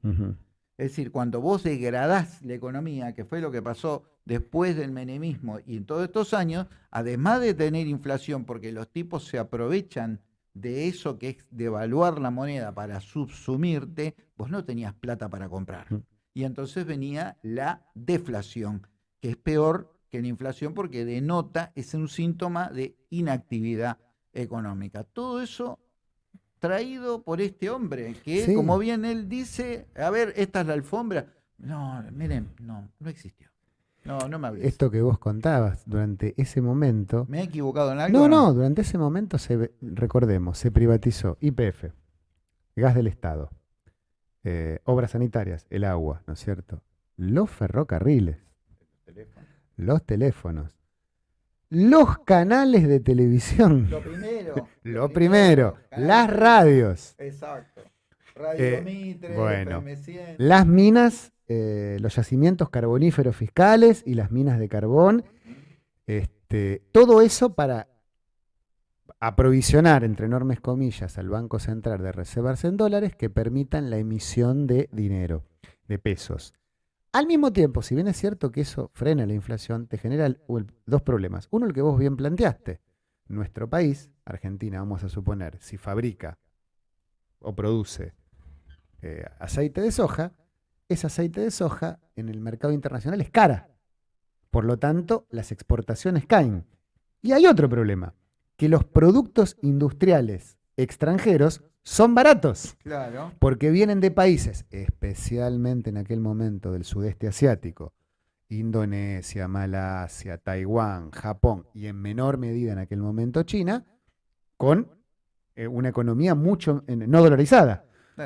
Es decir, cuando vos degradás la economía, que fue lo que pasó después del menemismo y en todos estos años, además de tener inflación, porque los tipos se aprovechan de eso que es devaluar la moneda para subsumirte, vos no tenías plata para comprar. Mm. Y entonces venía la deflación, que es peor que la inflación porque denota, es un síntoma de inactividad económica. Todo eso traído por este hombre, que Sí. como bien él dice, a ver, esta es la alfombra. No, miren, no, no existió. No, no me hables. Esto que vos contabas durante ese momento. ¿Me he equivocado en algo? No, no, durante ese momento se, recordemos, se privatizó IPF, gas del Estado, eh, obras sanitarias, el agua, ¿no es cierto? Los ferrocarriles, los teléfonos, los canales de televisión, Lo primero. lo primero, las radios, Exacto. Radio Eh, Mitre, bueno. FM100. las minas, eh, los yacimientos carboníferos fiscales y las minas de carbón. Este, todo eso para aprovisionar, entre enormes comillas, al Banco Central de reservas en dólares que permitan la emisión de dinero, de pesos. Al mismo tiempo, si bien es cierto que eso frena la inflación, te genera dos problemas. Uno, el que vos bien planteaste. Nuestro país, Argentina, vamos a suponer, si fabrica o produce eh, aceite de soja, ese aceite de soja en el mercado internacional es cara. Por lo tanto, las exportaciones caen. Y hay otro problema, que los productos industriales extranjeros son baratos. Claro. Porque vienen de países, especialmente en aquel momento del sudeste asiático, Indonesia, Malasia, Taiwán, Japón y en menor medida en aquel momento China, con eh, una economía mucho no dolarizada.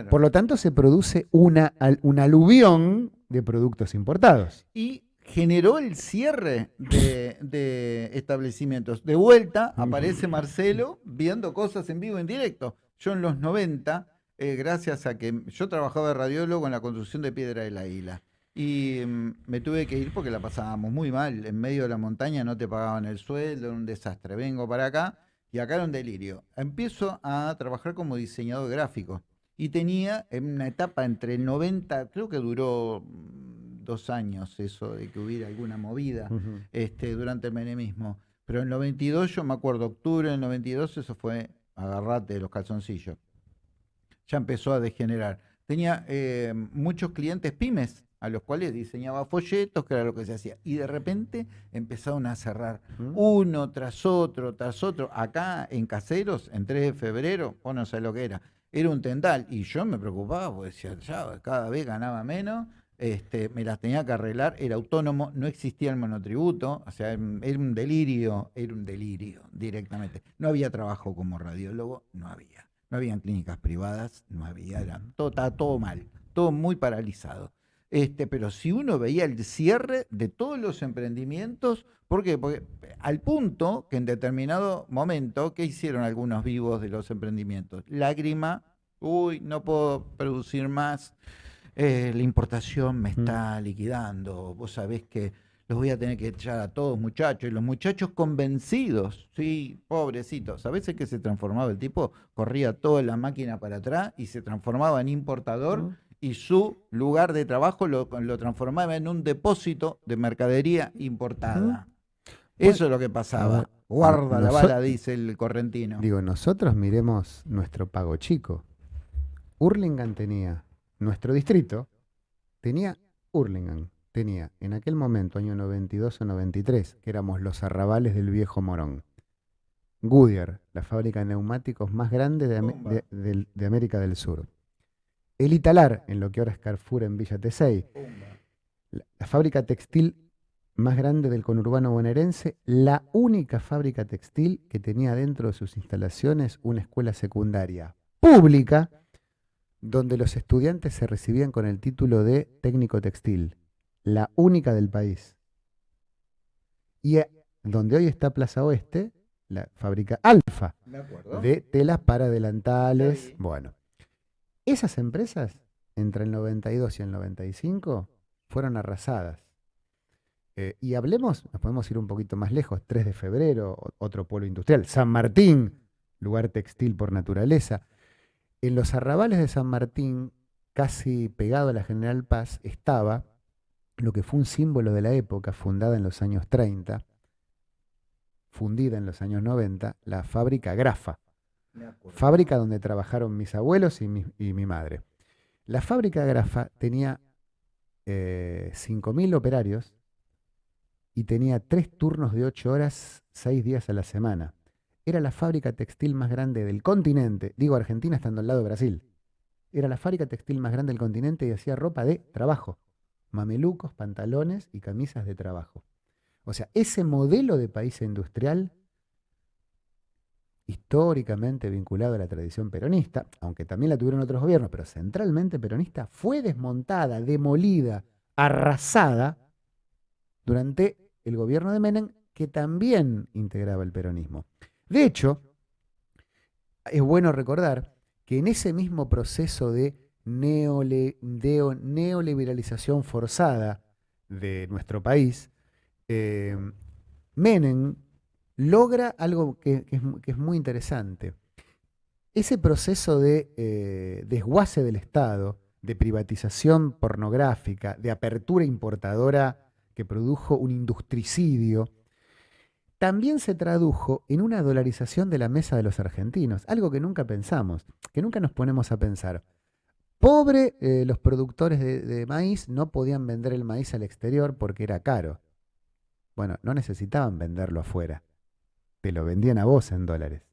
Por lo tanto, se produce una, un aluvión de productos importados. Y generó el cierre de, establecimientos. De vuelta aparece Marcelo viendo cosas en vivo, en directo. Yo en los 90, eh, gracias a que yo trabajaba de radiólogo en la construcción de Piedra de la Isla. Y mm, me tuve que ir porque la pasábamos muy mal. En medio de la montaña no te pagaban el sueldo, era un desastre. Vengo para acá y acá era un delirio. Empiezo a trabajar como diseñador gráfico. Y tenía en una etapa entre el 90, creo que duró mm, dos años eso de que hubiera alguna movida este, durante el menemismo. Pero en el 92, yo me acuerdo, octubre del 92, eso fue agarrate de los calzoncillos. Ya empezó a degenerar. Tenía eh, muchos clientes pymes a los cuales diseñaba folletos, que era lo que se hacía. Y de repente empezaron a cerrar mm. uno tras otro, tras otro. Acá en Caseros, en 3 de febrero, vos no sabés lo que era, era un tendal. Y yo me preocupaba, porque decía, ya, cada vez ganaba menos, este, me las tenía que arreglar, era autónomo, no existía el monotributo, o sea, era un delirio, era un delirio directamente. No había trabajo como radiólogo, no había. No habían clínicas privadas, no había, era todo, estaba todo mal, todo muy paralizado. Este, pero si uno veía el cierre de todos los emprendimientos, ¿por qué? Porque al punto que en determinado momento, ¿qué hicieron algunos vivos de los emprendimientos? Lágrima, uy, no puedo producir más, eh, la importación me está liquidando, vos sabés que los voy a tener que echar a todos muchachos, y los muchachos convencidos, sí, pobrecitos, a veces que se transformaba el tipo, corría toda la máquina para atrás y se transformaba en importador y su lugar de trabajo lo, transformaba en un depósito de mercadería importada. Eso es lo que pasaba. Guarda la bala, dice el correntino. Digo, nosotros miremos nuestro pago chico. Hurlingham tenía, nuestro distrito, tenía Hurlingham, tenía en aquel momento, año 92 o 93, que éramos los arrabales del viejo Morón. Goodyear, la fábrica de neumáticos más grande de América del Sur. El Italar, en lo que ahora es Carrefour en Villa Tesey. La, fábrica textil más grande del conurbano bonaerense, la única fábrica textil que tenía dentro de sus instalaciones una escuela secundaria pública donde los estudiantes se recibían con el título de técnico textil, la única del país. Y eh, donde hoy está Plaza Oeste, la fábrica Alfa de telas para adelantales. Bueno, esas empresas, entre el 92 y el 95, fueron arrasadas. Eh, y hablemos, nos podemos ir un poquito más lejos, 3 de febrero, otro pueblo industrial, San Martín, lugar textil por naturaleza. En los arrabales de San Martín, casi pegado a la General Paz, estaba lo que fue un símbolo de la época, fundada en los años 30, fundida en los años 90, la fábrica Grafa fábrica donde trabajaron mis abuelos y mi, madre. La fábrica de Grafa tenía eh, 5.000 operarios y tenía tres turnos de 8 horas, 6 días a la semana. Era la fábrica textil más grande del continente, digo Argentina estando al lado de Brasil. Era la fábrica textil más grande del continente y hacía ropa de trabajo, mamelucos, pantalones y camisas de trabajo. O sea, ese modelo de país industrial históricamente vinculado a la tradición peronista, aunque también la tuvieron otros gobiernos, pero centralmente peronista, fue desmontada, demolida, arrasada durante el gobierno de Menem, que también integraba el peronismo. De hecho, es bueno recordar que en ese mismo proceso de, neoliberalización forzada de nuestro país, eh, Menem logra algo que, es, muy interesante. Ese proceso de eh, desguace del Estado de privatización pornográfica, de apertura importadora que produjo un industricidio, también se tradujo en una dolarización de la mesa de los argentinos, algo que nunca pensamos, que nunca nos ponemos a pensar. Pobre eh, los productores de, de maíz no podían vender el maíz al exterior porque era caro. Bueno, no necesitaban venderlo afuera, te lo vendían a vos en dólares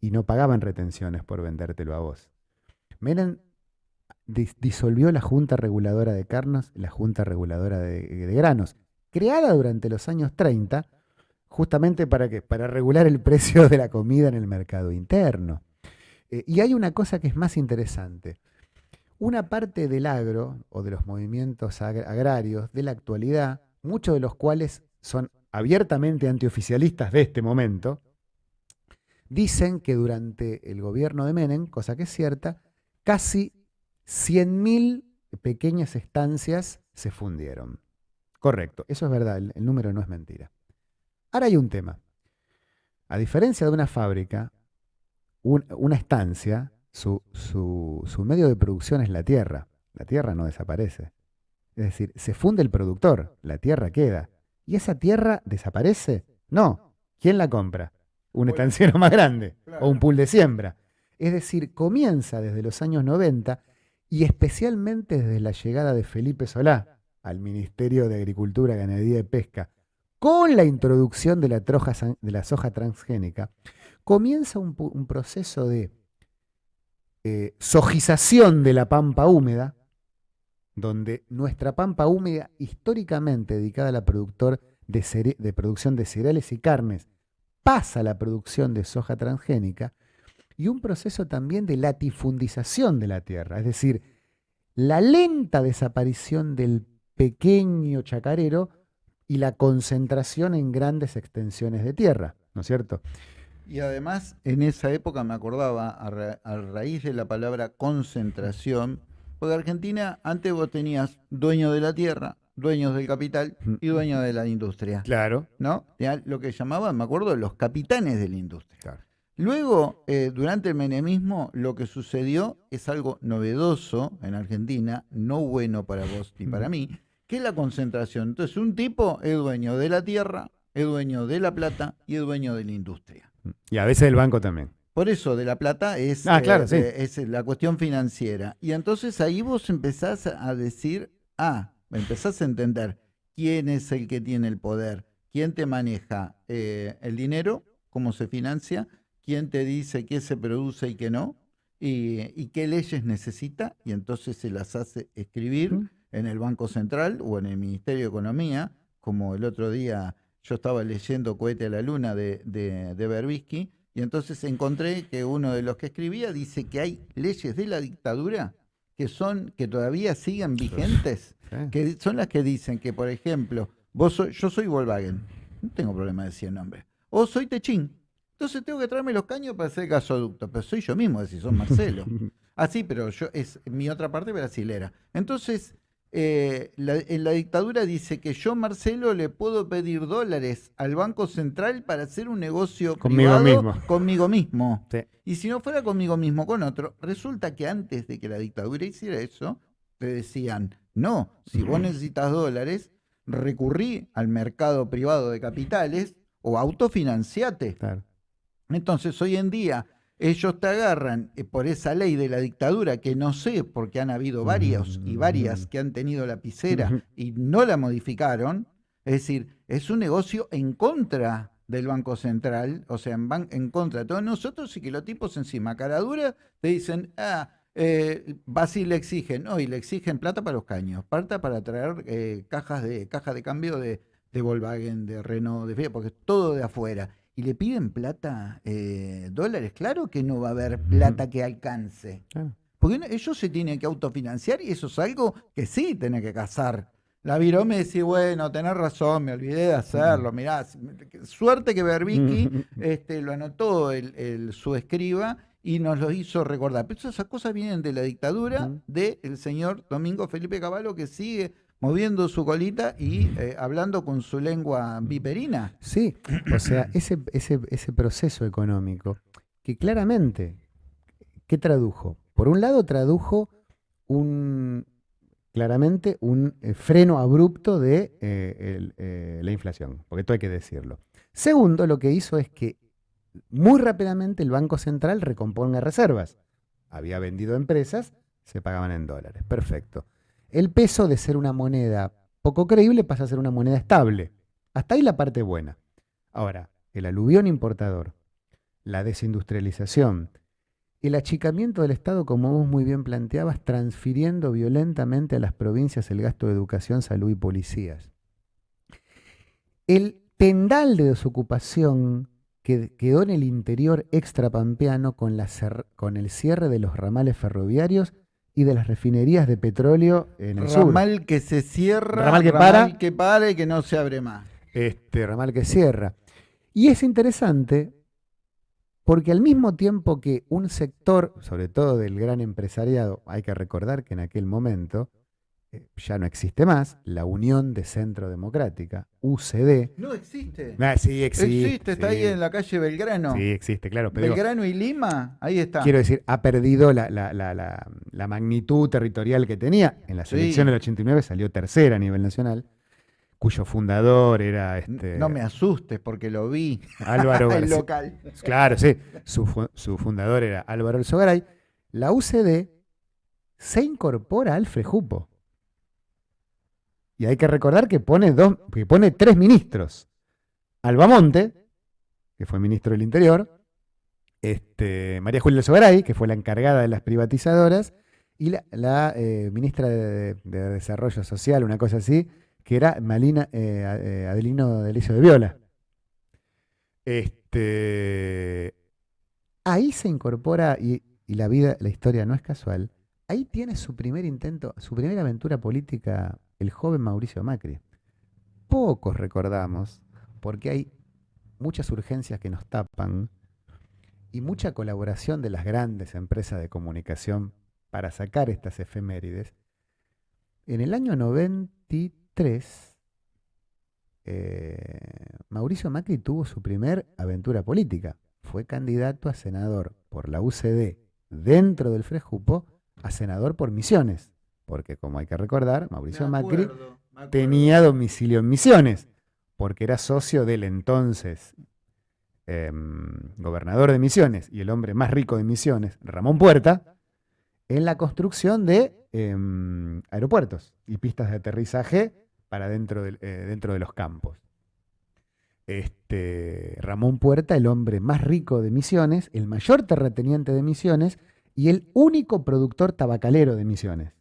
y no pagaban retenciones por vendértelo a vos. Menem disolvió la Junta Reguladora de Carnos, la Junta Reguladora de, Granos, creada durante los años 30, justamente para, que, para regular el precio de la comida en el mercado interno. Eh, y hay una cosa que es más interesante. Una parte del agro o de los movimientos agrarios de la actualidad, muchos de los cuales son abiertamente antioficialistas de este momento, dicen que durante el gobierno de Menem, cosa que es cierta, casi 100.000 pequeñas estancias se fundieron. Correcto, eso es verdad, el, número no es mentira. Ahora hay un tema. A diferencia de una fábrica, una estancia, su, su, medio de producción es la tierra. La tierra no desaparece. Es decir, se funde el productor, la tierra queda. ¿Y esa tierra desaparece? No. ¿Quién la compra? Un estanciero más grande o un pool de siembra. Es decir, comienza desde los años 90 y especialmente desde la llegada de Felipe Solá al Ministerio de Agricultura, Ganadería y Pesca, con la introducción de la, soja transgénica, comienza un, proceso de eh, sojización de la pampa húmeda, donde nuestra pampa húmeda, históricamente dedicada a la de, de producción de cereales y carnes, pasa a la producción de soja transgénica, y un proceso también de latifundización de la tierra, es decir, la lenta desaparición del pequeño chacarero y la concentración en grandes extensiones de tierra, ¿no es cierto? Y además, en esa época me acordaba, a, raíz de la palabra concentración, porque Argentina, antes vos tenías dueño de la tierra, dueños del capital y dueños de la industria. Claro. ¿No? Lo que llamaban, me acuerdo, los capitanes de la industria. Claro. Luego, eh, durante el menemismo, lo que sucedió es algo novedoso en Argentina, no bueno para vos ni para mí, que es la concentración. Entonces, un tipo es dueño de la tierra, es dueño de la plata y es dueño de la industria. Y a veces del banco también. Por eso, de la plata es, ah, claro, eh, es la cuestión financiera. Y entonces ahí vos empezás a decir, ah, empezás a entender quién es el que tiene el poder, quién te maneja eh, el dinero, cómo se financia, quién te dice qué se produce y qué no, y, qué leyes necesita, y entonces se las hace escribir en el Banco Central o en el Ministerio de Economía, como el otro día yo estaba leyendo Cohete a la Luna de, de, Berbisky, y entonces encontré que uno de los que escribía dice que hay leyes de la dictadura que son, que todavía siguen vigentes, que son las que dicen que, por ejemplo, vos yo soy Volkswagen, no tengo problema de decir el nombre, o soy Techín, entonces tengo que traerme los caños para hacer gasoducto. Pero soy yo mismo, si son Marcelo. ah, sí, pero yo es mi otra parte brasilera. Entonces, eh, en la dictadura dice que yo, Marcelo, le puedo pedir dólares al Banco Central para hacer un negocio conmigo mismo. Conmigo mismo. Y si no fuera conmigo mismo, con otro, resulta que antes de que la dictadura hiciera eso, te decían, no, si vos necesitas dólares, recurrí al mercado privado de capitales o autofinanciate. Claro. Entonces, hoy en día, ellos te agarran eh, por esa ley de la dictadura, que no sé, porque han habido varios y varias que han tenido lapicera y no la modificaron. Es decir, es un negocio en contra del Banco Central, o sea, en, en contra. De todos nosotros y que los tipos encima, cara dura, te dicen, ah, eh, vas y le exigen, no, y le exigen plata para los caños, plata para traer eh, cajas de caja de cambio de, de Volkswagen, de Renault, de porque es todo de afuera y le piden plata, eh, dólares, claro que no va a haber plata que alcance. Porque ellos se tienen que autofinanciar y eso es algo que sí tiene que cazar. La viró me decía, bueno, tenés razón, me olvidé de hacerlo. Mirá, suerte que Berbisky este, lo anotó el, su escriba y nos lo hizo recordar. Pero esas cosas vienen de la dictadura del señor Domingo Felipe Caballo que sigue moviendo su colita y eh, hablando con su lengua viperina. Sí, o sea, ese, ese, ese proceso económico que claramente, ¿qué tradujo? Por un lado tradujo un, claramente un eh, freno abrupto de eh, eh, la inflación, porque esto hay que decirlo. Segundo, lo que hizo es que muy rápidamente el Banco Central recomponga reservas. Había vendido empresas, se pagaban en dólares. Perfecto. El peso de ser una moneda poco creíble pasa a ser una moneda estable. Hasta ahí la parte buena. Ahora, el aluvión importador, la desindustrialización, el achicamiento del Estado, como vos muy bien planteabas, transfiriendo violentamente a las provincias el gasto de educación, salud y policías. El tendal de desocupación que quedó en el interior extrapampeano con, la con el cierre de los ramales ferroviarios y de las refinerías de petróleo en el ramal que se cierra, ramal que ramal para, que para y que no se abre más. Este ramal que cierra. Y es interesante porque al mismo tiempo que un sector, sobre todo del gran empresariado, hay que recordar que en aquel momento ya no existe más, la Unión de Centro Democrática, UCD. No existe. Ah, sí, existe. Existe, está sí. ahí en la calle Belgrano. Sí, existe, claro. Pero digo, Belgrano y Lima, ahí está. quiero decir, ha perdido la, la- la- la- magnitud territorial que tenía. En las Sí. elecciones del 89 salió tercera a nivel nacional, cuyo fundador era este, No me asustes porque lo vi. Álvaro El local. Claro, sí. Su, su fundador era Álvaro Alzogaray. La UCD se incorpora al Frejupo. Y hay que recordar que pone, dos, que pone tres ministros. Albamonte, que fue ministro del Interior, este, María Julia Alzogaray, que fue la encargada de las privatizadoras, y la, eh, ministra de, de Desarrollo Social, una cosa así, que era Malina eh, eh, Adelino Delicio de Viola. Este, ahí se incorpora, y, y la vida, la historia no es casual, ahí tiene su primer intento, su primera aventura política, el joven Mauricio Macri. Pocos recordamos, porque hay muchas urgencias que nos tapan y mucha colaboración de las grandes empresas de comunicación para sacar estas efemérides. En el año 93, eh, Mauricio Macri tuvo su primer aventura política. Fue candidato a senador por la UCD dentro del Frejupo a senador por Misiones. Porque, como hay que recordar, Mauricio Macri tenía domicilio en Misiones, porque era socio del entonces em, gobernador de Misiones y el hombre más rico de Misiones, Ramón Puerta, en la construcción de em, aeropuertos y pistas de aterrizaje para dentro, del- eh, dentro de los campos. Este, Ramón Puerta, el hombre más rico de Misiones, el mayor terrateniente de Misiones y el único productor tabacalero de Misiones.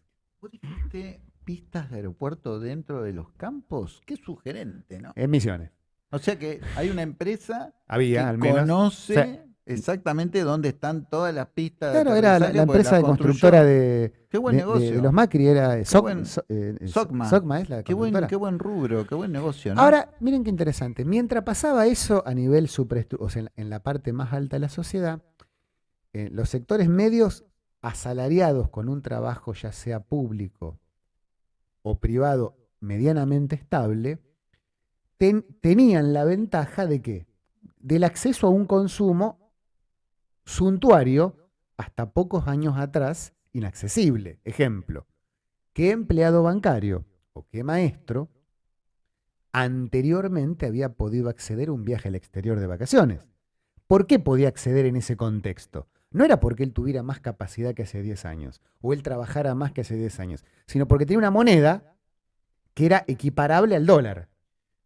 ¿Vos dijiste pistas de aeropuerto dentro de los campos? Qué sugerente, ¿no? En Misiones. O sea que hay una empresa Había, que al menos. conoce exactamente dónde están todas las pistas. de Claro, era la, la empresa de construyó. constructora de, Qué buen de- negocio. de los Macri, era Soc- buen- So- eh, Socma. Socma es la Qué buen, qué buen rubro, qué buen negocio, ¿no? Ahora, miren qué interesante. Mientras pasaba eso a nivel superestru- o sea, en, la- en la parte más alta de la sociedad, eh, los sectores medios asalariados con un trabajo ya sea público o privado medianamente estable, ten- tenían la ventaja de que del acceso a un consumo suntuario hasta pocos años atrás inaccesible. Ejemplo, ¿qué empleado bancario o qué maestro anteriormente había podido acceder a un viaje al exterior de vacaciones? ¿Por qué podía acceder en ese contexto? No era porque él tuviera más capacidad que hace 10 años o él trabajara más que hace 10 años, sino porque tenía una moneda que era equiparable al dólar.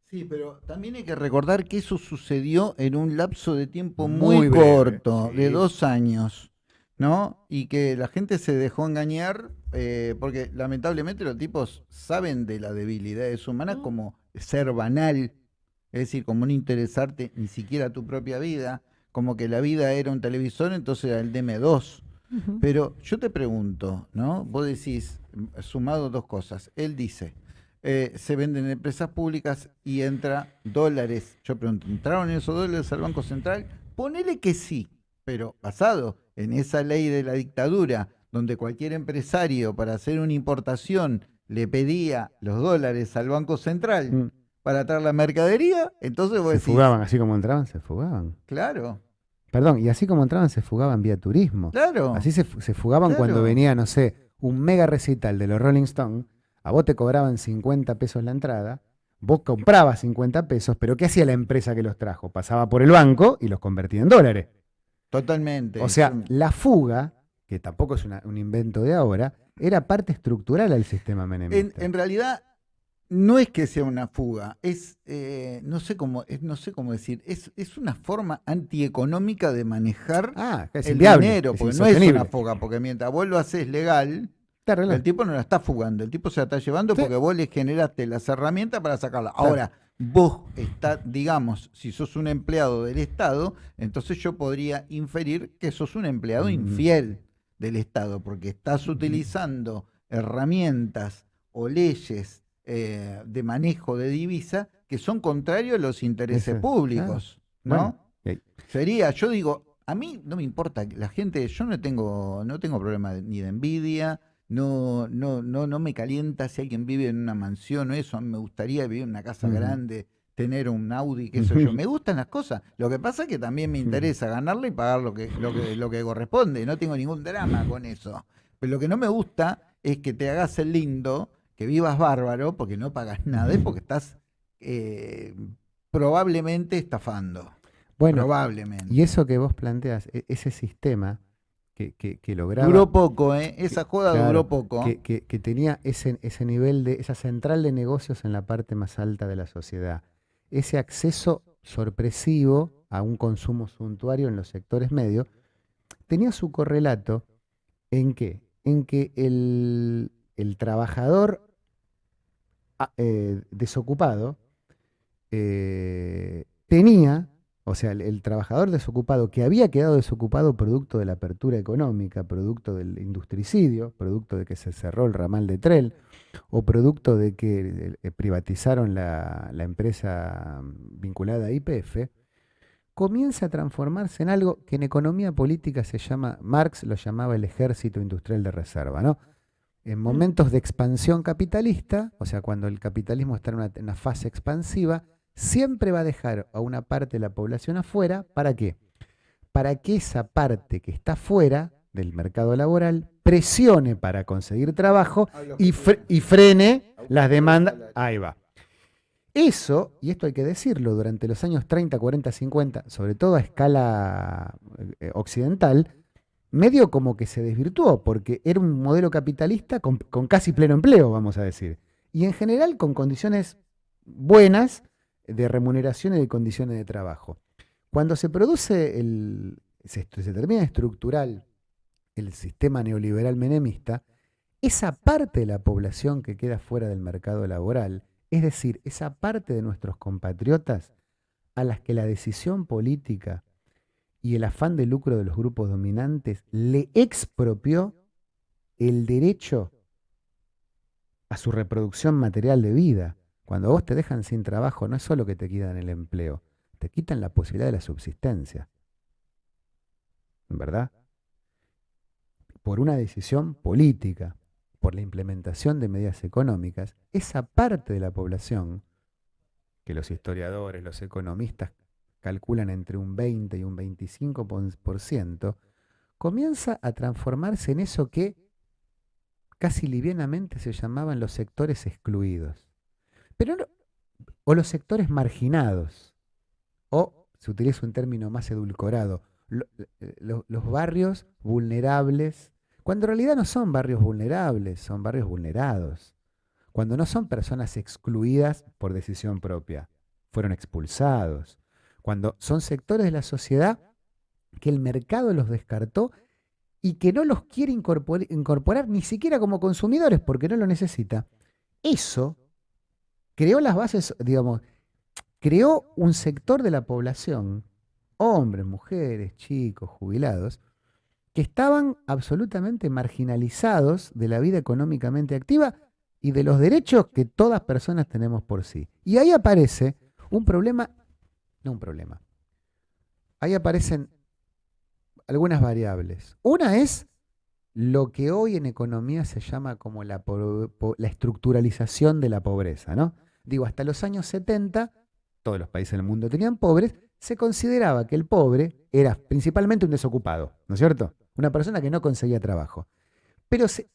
Sí, pero también hay que recordar que eso sucedió en un lapso de tiempo muy, Muy breve, corto, de dos años, ¿no? Y que la gente se dejó engañar, eh, porque lamentablemente los tipos saben de las debilidades humanas como ser banal, es decir, como no interesarte ni siquiera tu propia vida, como que la vida era un televisor, entonces era el DM2. Pero yo te pregunto, ¿no? Vos decís, sumado dos cosas. Él dice, eh, se venden empresas públicas y entra dólares. Yo pregunto, ¿entraron esos dólares al Banco Central? Ponele que sí, pero basado en esa ley de la dictadura, donde cualquier empresario para hacer una importación le pedía los dólares al Banco Central Mm. para traer la mercadería, entonces vos Se decís, fugaban, así como entraban, se fugaban. claro, Perdón, y así como entraban, se fugaban vía turismo. claro. Así se, fu- se fugaban Claro. cuando venía, no sé, un mega recital de los Rolling Stones, a vos te cobraban 50 pesos la entrada, vos comprabas 50 pesos, pero ¿qué hacía la empresa que los trajo? Pasaba por el banco y los convertía en dólares. Totalmente. O sea, la fuga, que tampoco es un invento de ahora, era parte estructural al sistema menemista. En, realidad, no es que sea una fuga, es, eh, no, sé cómo, no sé cómo decir, es, es una forma antieconómica de manejar ah, el dinero, porque no es una fuga, porque mientras vos lo haces legal, el tipo no la está fugando, el tipo se la está llevando porque vos le generaste las herramientas para sacarla. Ahora, vos estás, digamos, si sos un empleado del Estado, entonces yo podría inferir que sos un empleado infiel del Estado, porque estás utilizando herramientas o leyes eh, de manejo de divisa que son contrarios a los intereses públicos, ¿no? Sería, yo digo, a mí no me importa, la gente, yo no tengo, no tengo problema ni de envidia, no, no, no, no me calienta si alguien vive en una mansión o eso, a mí me gustaría vivir en una casa grande, tener un Audi, qué sé yo, me gustan las cosas. Lo que pasa es que también me interesa ganarle y pagar lo que, lo que, lo que corresponde, no tengo ningún drama con eso. Pero lo que no me gusta es que te hagas el lindo, que vivas bárbaro, porque no pagas nada, es porque estás eh, probablemente estafando. Bueno, probablemente. Y eso que vos planteas, e, ese sistema que, lograba. Duró poco, ¿eh? Esa joda duró poco. Que, tenía ese, ese nivel de, esa central de negocios en la parte más alta de la sociedad. Ese acceso sorpresivo a un consumo suntuario en los sectores medios, tenía su correlato en qué? En que el, trabajador ah, eh, desocupado eh, tenía o sea, el, trabajador desocupado que había quedado desocupado producto de la apertura económica, producto del industricidio, producto de que se cerró el ramal de Trell, o producto de que eh, privatizaron la, empresa vinculada a IPF, comienza a transformarse en algo que en economía política se llama, Marx lo llamaba el ejército industrial de reserva, ¿no? En momentos de expansión capitalista, o sea, cuando el capitalismo está en una fase expansiva, siempre va a dejar a una parte de la población afuera, ¿para qué? Para que esa parte que está fuera del mercado laboral presione para conseguir trabajo y, frene las demandas. Ahí va. Eso, y esto hay que decirlo, durante los años 30, 40, 50, sobre todo a escala eh, occidental, medio como que se desvirtuó, porque era un modelo capitalista con, casi pleno empleo, vamos a decir. Y en general con condiciones buenas de remuneración y de condiciones de trabajo. Cuando se produce el, se, termina estructural el sistema neoliberal menemista, esa parte de la población que queda fuera del mercado laboral, es decir, esa parte de nuestros compatriotas a las que la decisión política y el afán de lucro de los grupos dominantes le expropió el derecho a su reproducción material de vida, cuando vos te dejan sin trabajo, no es solo que te quitan el empleo, te quitan la posibilidad de la subsistencia. ¿Verdad? Por una decisión política, por la implementación de medidas económicas, esa parte de la población, que los historiadores, los economistas calculan entre un 20 y un 25%, comienza a transformarse en eso que casi livianamente se llamaban los sectores excluidos. Pero o los sectores marginados, o se utiliza un término más edulcorado, eh, los barrios vulnerables, cuando en realidad no son barrios vulnerables, son barrios vulnerados. Cuando no son personas excluidas por decisión propia, fueron expulsados. Cuando son sectores de la sociedad que el mercado los descartó y que no los quiere incorporar ni siquiera como consumidores porque no lo necesita. Eso creó las bases, digamos, creó un sector de la población, hombres, mujeres, chicos, jubilados, que estaban absolutamente marginalizados de la vida económicamente activa y de los derechos que todas personas tenemos por sí. Y ahí aparece un problema, no un problema, ahí aparecen algunas variables. Una es lo que hoy en economía se llama como la, la estructuralización de la pobreza, ¿no? digo, hasta los años 70, todos los países del mundo tenían pobres, se consideraba que el pobre era principalmente un desocupado, ¿no es cierto? Una persona que no conseguía trabajo. pero se,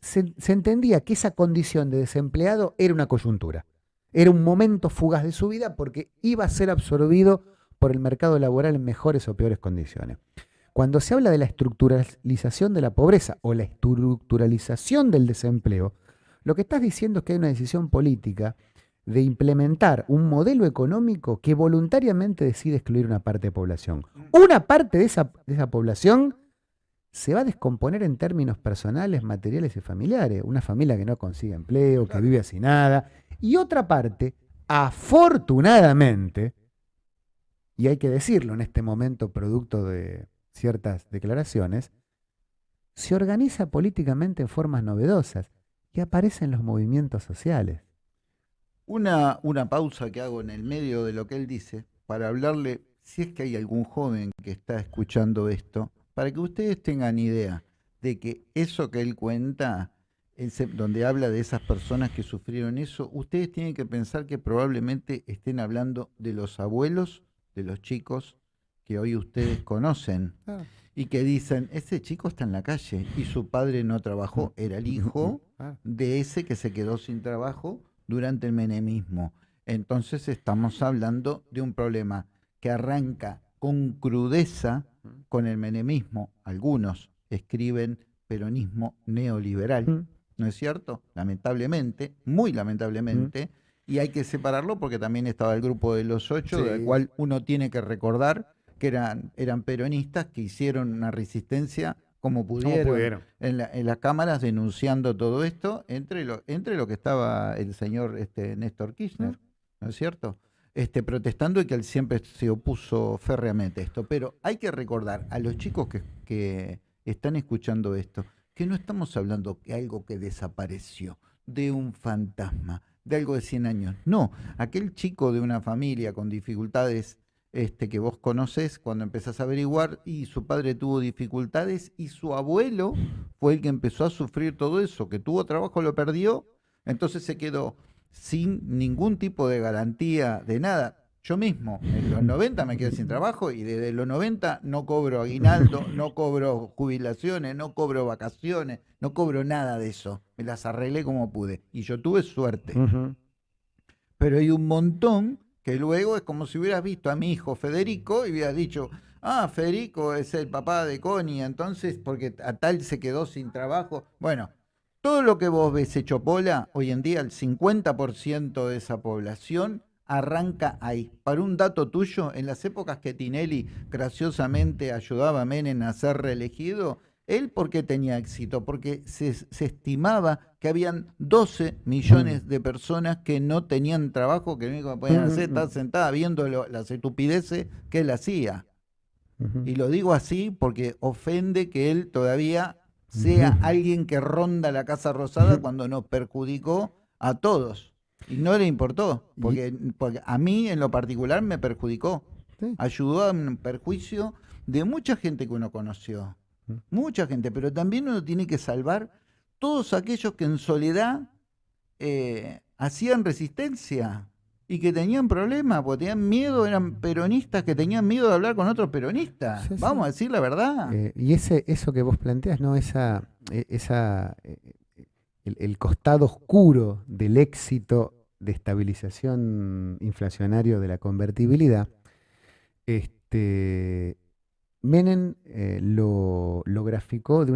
entendía que esa condición de desempleado era una coyuntura, era un momento fugaz de su vida porque iba a ser absorbido por el mercado laboral en mejores o peores condiciones. Cuando se habla de la estructuralización de la pobreza o la estructuralización del desempleo, lo que estás diciendo es que hay una decisión política de implementar un modelo económico que voluntariamente decide excluir una parte de población. Una parte de esa, de esa población se va a descomponer en términos personales, materiales y familiares. Una familia que no consigue empleo, que vive así nada. Y otra parte, afortunadamente, y hay que decirlo en este momento producto de ciertas declaraciones, se organiza políticamente en formas novedosas y aparecen los movimientos sociales. Una, una pausa que hago en el medio de lo que él dice para hablarle, si es que hay algún joven que está escuchando esto, para que ustedes tengan idea de que eso que él cuenta, donde habla de esas personas que sufrieron eso, ustedes tienen que pensar que probablemente estén hablando de los abuelos de los chicos que hoy ustedes conocen y que dicen, ese chico está en la calle y su padre no trabajó, era el hijo de ese que se quedó sin trabajo durante el menemismo. Entonces estamos hablando de un problema que arranca con crudeza con el menemismo. Algunos escriben peronismo neoliberal, ¿no es cierto? Lamentablemente, muy lamentablemente, y hay que separarlo porque también estaba el grupo de los ocho, del cual uno tiene que recordar que eran, eran peronistas que hicieron una resistencia como pudieron, En, las cámaras denunciando todo esto, entre lo, entre lo que estaba el señor este, Néstor Kirchner, ¿no es cierto? este, protestando y que él siempre se opuso férreamente a esto. Pero hay que recordar a los chicos que, que están escuchando esto, que no estamos hablando de algo que desapareció, de un fantasma, de algo de 100 años. No, aquel chico de una familia con dificultades este, que vos conoces cuando empezás a averiguar y su padre tuvo dificultades y su abuelo fue el que empezó a sufrir todo eso, que tuvo trabajo, lo perdió, entonces se quedó sin ningún tipo de garantía de nada. Yo mismo, en los 90 me quedé sin trabajo y desde los 90 no cobro aguinaldo, no cobro jubilaciones, no cobro vacaciones, no cobro nada de eso. Me las arreglé como pude y yo tuve suerte. Pero hay un montón que luego es como si hubieras visto a mi hijo Federico y hubieras dicho, ah, Federico es el papá de Connie, entonces porque a tal se quedó sin trabajo. Bueno, todo lo que vos ves hecho pola, hoy en día el 50% de esa población arranca ahí. Para un dato tuyo, en las épocas que Tinelli graciosamente ayudaba a Menem a ser reelegido, ¿él por qué tenía éxito? Porque se, estimaba que habían 12 millones de personas que no tenían trabajo, que lo único que podían hacer estar sentada viendo las estupideces que él hacía. Y lo digo así porque ofende que él todavía sea alguien que ronda la Casa Rosada cuando nos perjudicó a todos. Y no le importó, porque, a mí en lo particular me perjudicó. Ayudó a un perjuicio de mucha gente que uno conoció. Mucha gente, pero también uno tiene que salvar todos aquellos que en soledad eh, hacían resistencia y que tenían problemas, porque tenían miedo, eran peronistas que tenían miedo de hablar con otros peronistas. Vamos a decir la verdad. Eh, y ese, eso que vos planteas, ¿no? Esa, e, esa, el, costado oscuro del éxito de estabilización inflacionario de la convertibilidad, este, Menem eh, lo, lo graficó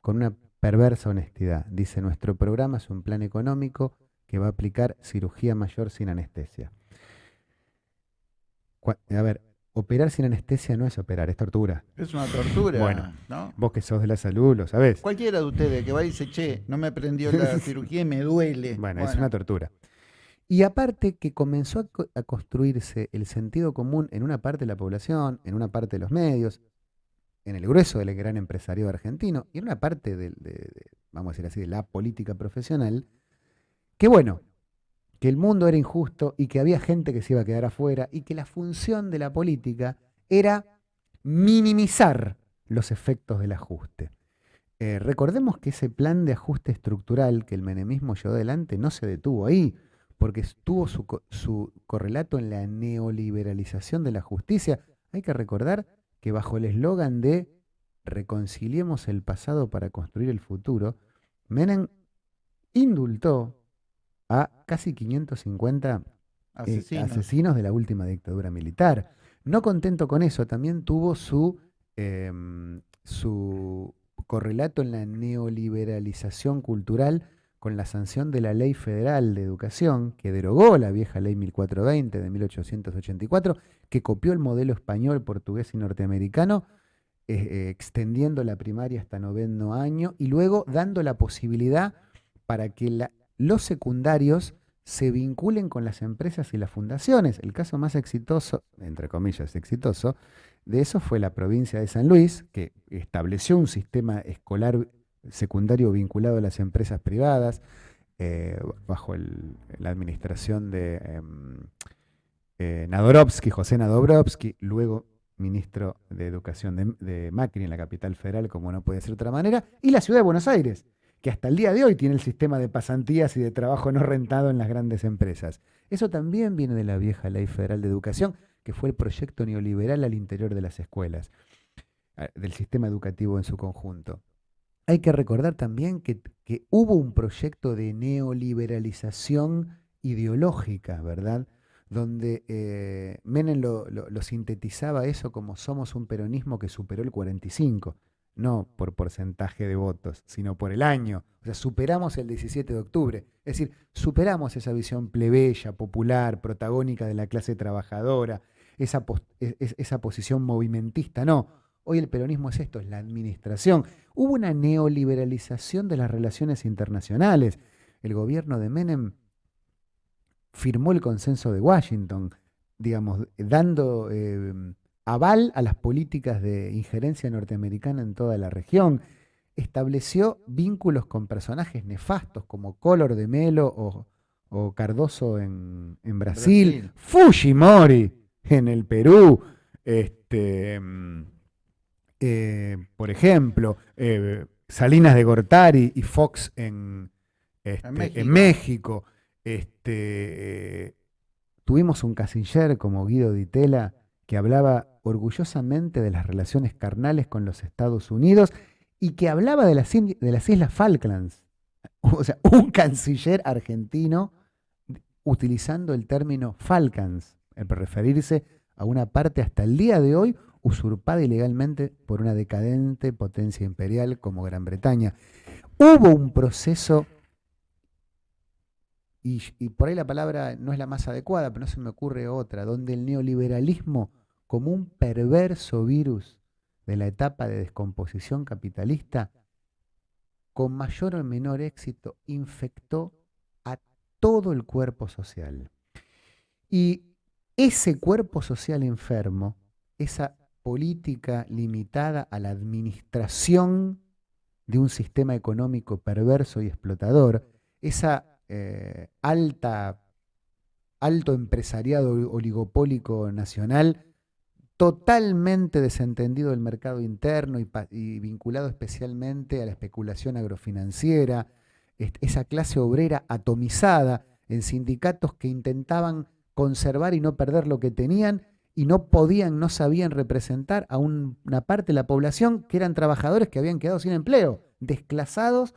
con una perversa honestidad. Dice, nuestro programa es un plan económico que va a aplicar cirugía mayor sin anestesia. A ver, operar sin anestesia no es operar, es tortura. Es una tortura. Bueno, vos que sos de la salud lo sabés. Cualquiera de ustedes que va y dice, che, no me prendió la cirugía y me duele. Bueno, es una tortura. Y aparte que comenzó a, construirse el sentido común en una parte de la población, en una parte de los medios, en el grueso del gran empresario argentino y en una parte de, vamos a decir así, de la política profesional, que bueno, que el mundo era injusto y que había gente que se iba a quedar afuera y que la función de la política era minimizar los efectos del ajuste. Eh, recordemos que ese plan de ajuste estructural que el menemismo llevó adelante no se detuvo ahí, porque estuvo su, su correlato en la neoliberalización de la justicia. Hay que recordar que bajo el eslogan de reconciliemos el pasado para construir el futuro, Menem indultó a casi 550 eh, Asesinos. de la última dictadura militar. No contento con eso, también tuvo su, em, su correlato en la neoliberalización cultural con la sanción de la Ley Federal de Educación, que derogó la vieja Ley 1420 de 1884, que copió el modelo español, portugués y norteamericano, eh, eh, extendiendo la primaria hasta noveno año y luego dando la posibilidad para que la- los secundarios se vinculen con las empresas y las fundaciones. El caso más exitoso, entre comillas, exitoso, de eso fue la provincia de San Luis, que estableció un sistema escolar secundario vinculado a las empresas privadas, eh, bajo la administración de em, eh, Nadorovsky, José Nadorovsky, luego ministro de Educación de, de Macri en la capital federal, como no puede ser de otra manera, y la ciudad de Buenos Aires, que hasta el día de hoy tiene el sistema de pasantías y de trabajo no rentado en las grandes empresas. Eso también viene de la vieja Ley Federal de Educación, que fue el proyecto neoliberal al interior de las escuelas, del sistema educativo en su conjunto. Hay que recordar también que, hubo un proyecto de neoliberalización ideológica, ¿verdad? Donde eh, Menem lo, lo- lo sintetizaba eso como somos un peronismo que superó el 45, no por porcentaje de votos, sino por el año. O sea, superamos el 17 de octubre. Es decir, superamos esa visión plebeya, popular, protagónica de la clase trabajadora, esa, es- esa posición movimentista. No, hoy el peronismo es esto, es la administración. Hubo una neoliberalización de las relaciones internacionales. El gobierno de Menem firmó el consenso de Washington, digamos, dando eh, aval a las políticas de injerencia norteamericana en toda la región. Estableció vínculos con personajes nefastos como Collor de Melo o, o Cardoso en, en Brasil, Brasil. Fujimori en el Perú, este, mm, eh, por ejemplo, eh, Salinas de Gortari y Fox en, este, en México. México. Este, eh, tuvimos un canciller como Guido Di Tella que hablaba orgullosamente de las relaciones carnales con los Estados Unidos y que hablaba de las, de las Islas Falklands. O sea, un canciller argentino utilizando el término Falklands, para referirse a una parte hasta el día de hoy usurpada ilegalmente por una decadente potencia imperial como Gran Bretaña. Hubo un proceso, y, por ahí la palabra no es la más adecuada, pero no se me ocurre otra, donde el neoliberalismo, como un perverso virus de la etapa de descomposición capitalista, con mayor o menor éxito, infectó a todo el cuerpo social. Y ese cuerpo social enfermo, esa política limitada a la administración de un sistema económico perverso y explotador, esa eh, alta, alto empresariado oligopólico nacional, totalmente desentendido del mercado interno y, vinculado especialmente a la especulación agrofinanciera, esa clase obrera atomizada en sindicatos que intentaban conservar y no perder lo que tenían y no podían, no sabían representar a un- una parte de la población que eran trabajadores que habían quedado sin empleo, desclasados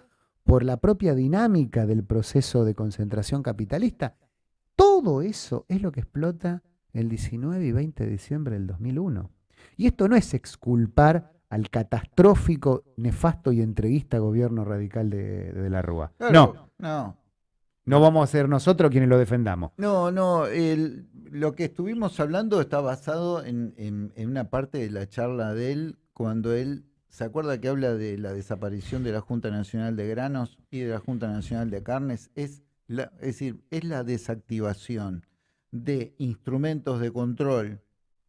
por la propia dinámica del proceso de concentración capitalista. Todo eso es lo que explota el 19 y 20 de diciembre del 2001. Y esto no es exculpar al catastrófico, nefasto y entreguista gobierno radical de, de la Rúa. Claro, No, no. no vamos a ser nosotros quienes lo defendamos. No, no, el- lo que estuvimos hablando está basado en, en- en una parte de la charla de él, cuando él, ¿se acuerda que habla de la desaparición de la Junta Nacional de Granos y de la Junta Nacional de Carnes? Es, la, es decir, es la desactivación de instrumentos de control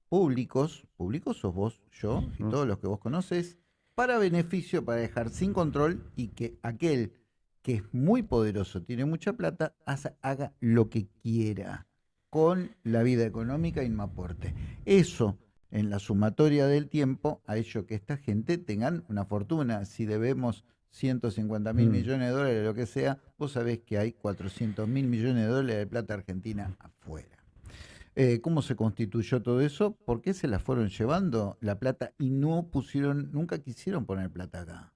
públicos, públicos sos vos, yo y todos los que vos conoces, para beneficio, para dejar sin control y que aquel que es muy poderoso, tiene mucha plata, haza- haga lo que quiera con la vida económica y no aporte. Eso, en la sumatoria del tiempo, ha hecho que esta gente tengan una fortuna. Si debemos 150 mil Mm. millones de dólares, lo que sea, vos sabés que hay 400 mil millones de dólares de plata argentina afuera. Eh, ¿Cómo se constituyó todo eso? ¿Por qué se la fueron llevando la plata y no pusieron, nunca quisieron poner plata acá?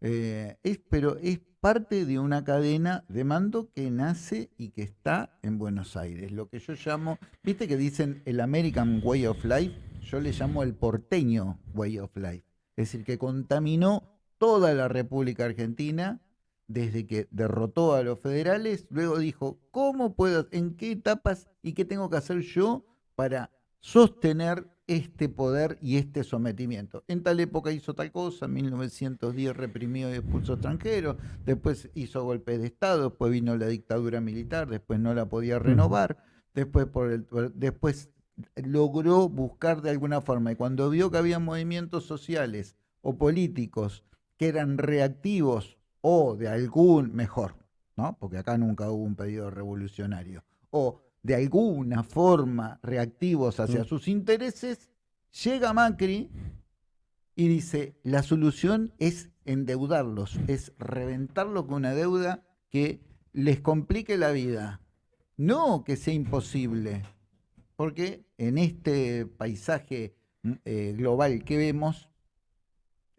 Eh, es, pero es parte de una cadena de mando que nace y que está en Buenos Aires. Lo que yo llamo, viste que dicen el American Way of Life, yo le llamo el porteño Way of Life. Es decir, que contaminó toda la República Argentina desde que derrotó a los federales, luego dijo, ¿cómo puedo, en qué etapas y qué tengo que hacer yo para sostener este poder y este sometimiento. En tal época hizo tal cosa, en 1910 reprimió y expulsó extranjeros, después hizo golpe de Estado, después vino la dictadura militar, después no la podía renovar, después, por el, después logró buscar de alguna forma, y cuando vio que había movimientos sociales o políticos que eran reactivos o de algún, mejor, ¿no? porque acá nunca hubo un pedido revolucionario, o de alguna forma reactivos hacia mm. sus intereses, llega Macri y dice, la solución es endeudarlos, es reventarlos con una deuda que les complique la vida, no que sea imposible, porque en este paisaje mm, eh, global que vemos,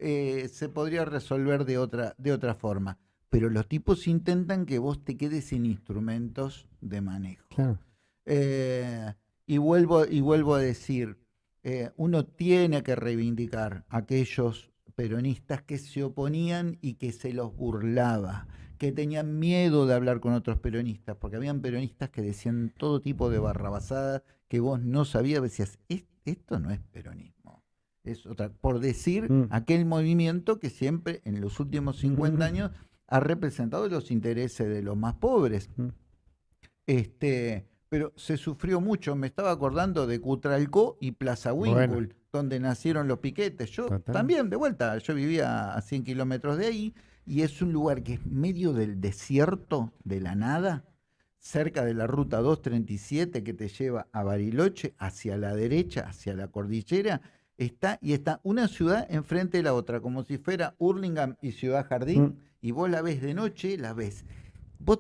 eh, se podría resolver de otra, de otra forma. Pero los tipos intentan que vos te quedes sin instrumentos de manejo. Eh, y, vuelvo, y vuelvo a decir, eh, uno tiene que reivindicar a aquellos peronistas que se oponían y que se los burlaba, que tenían miedo de hablar con otros peronistas, porque habían peronistas que decían todo tipo de barrabasadas que vos no sabías, decías, esto no es peronismo. Es otra, por decir mm. aquel movimiento que siempre en los últimos 50 años ha representado los intereses de los más pobres. Mm. Este, pero se sufrió mucho. Me estaba acordando de Cutralcó y Plaza Winkle, donde nacieron los piquetes. Yo también, de vuelta, yo vivía a 100 kilómetros de ahí y es un lugar que es medio del desierto, de la nada, cerca de la ruta 237 que te lleva a Bariloche, hacia la derecha, hacia la cordillera. Está, y está una ciudad enfrente de la otra, como si fuera Hurlingham y Ciudad Jardín, mm. y vos la ves de noche, la ves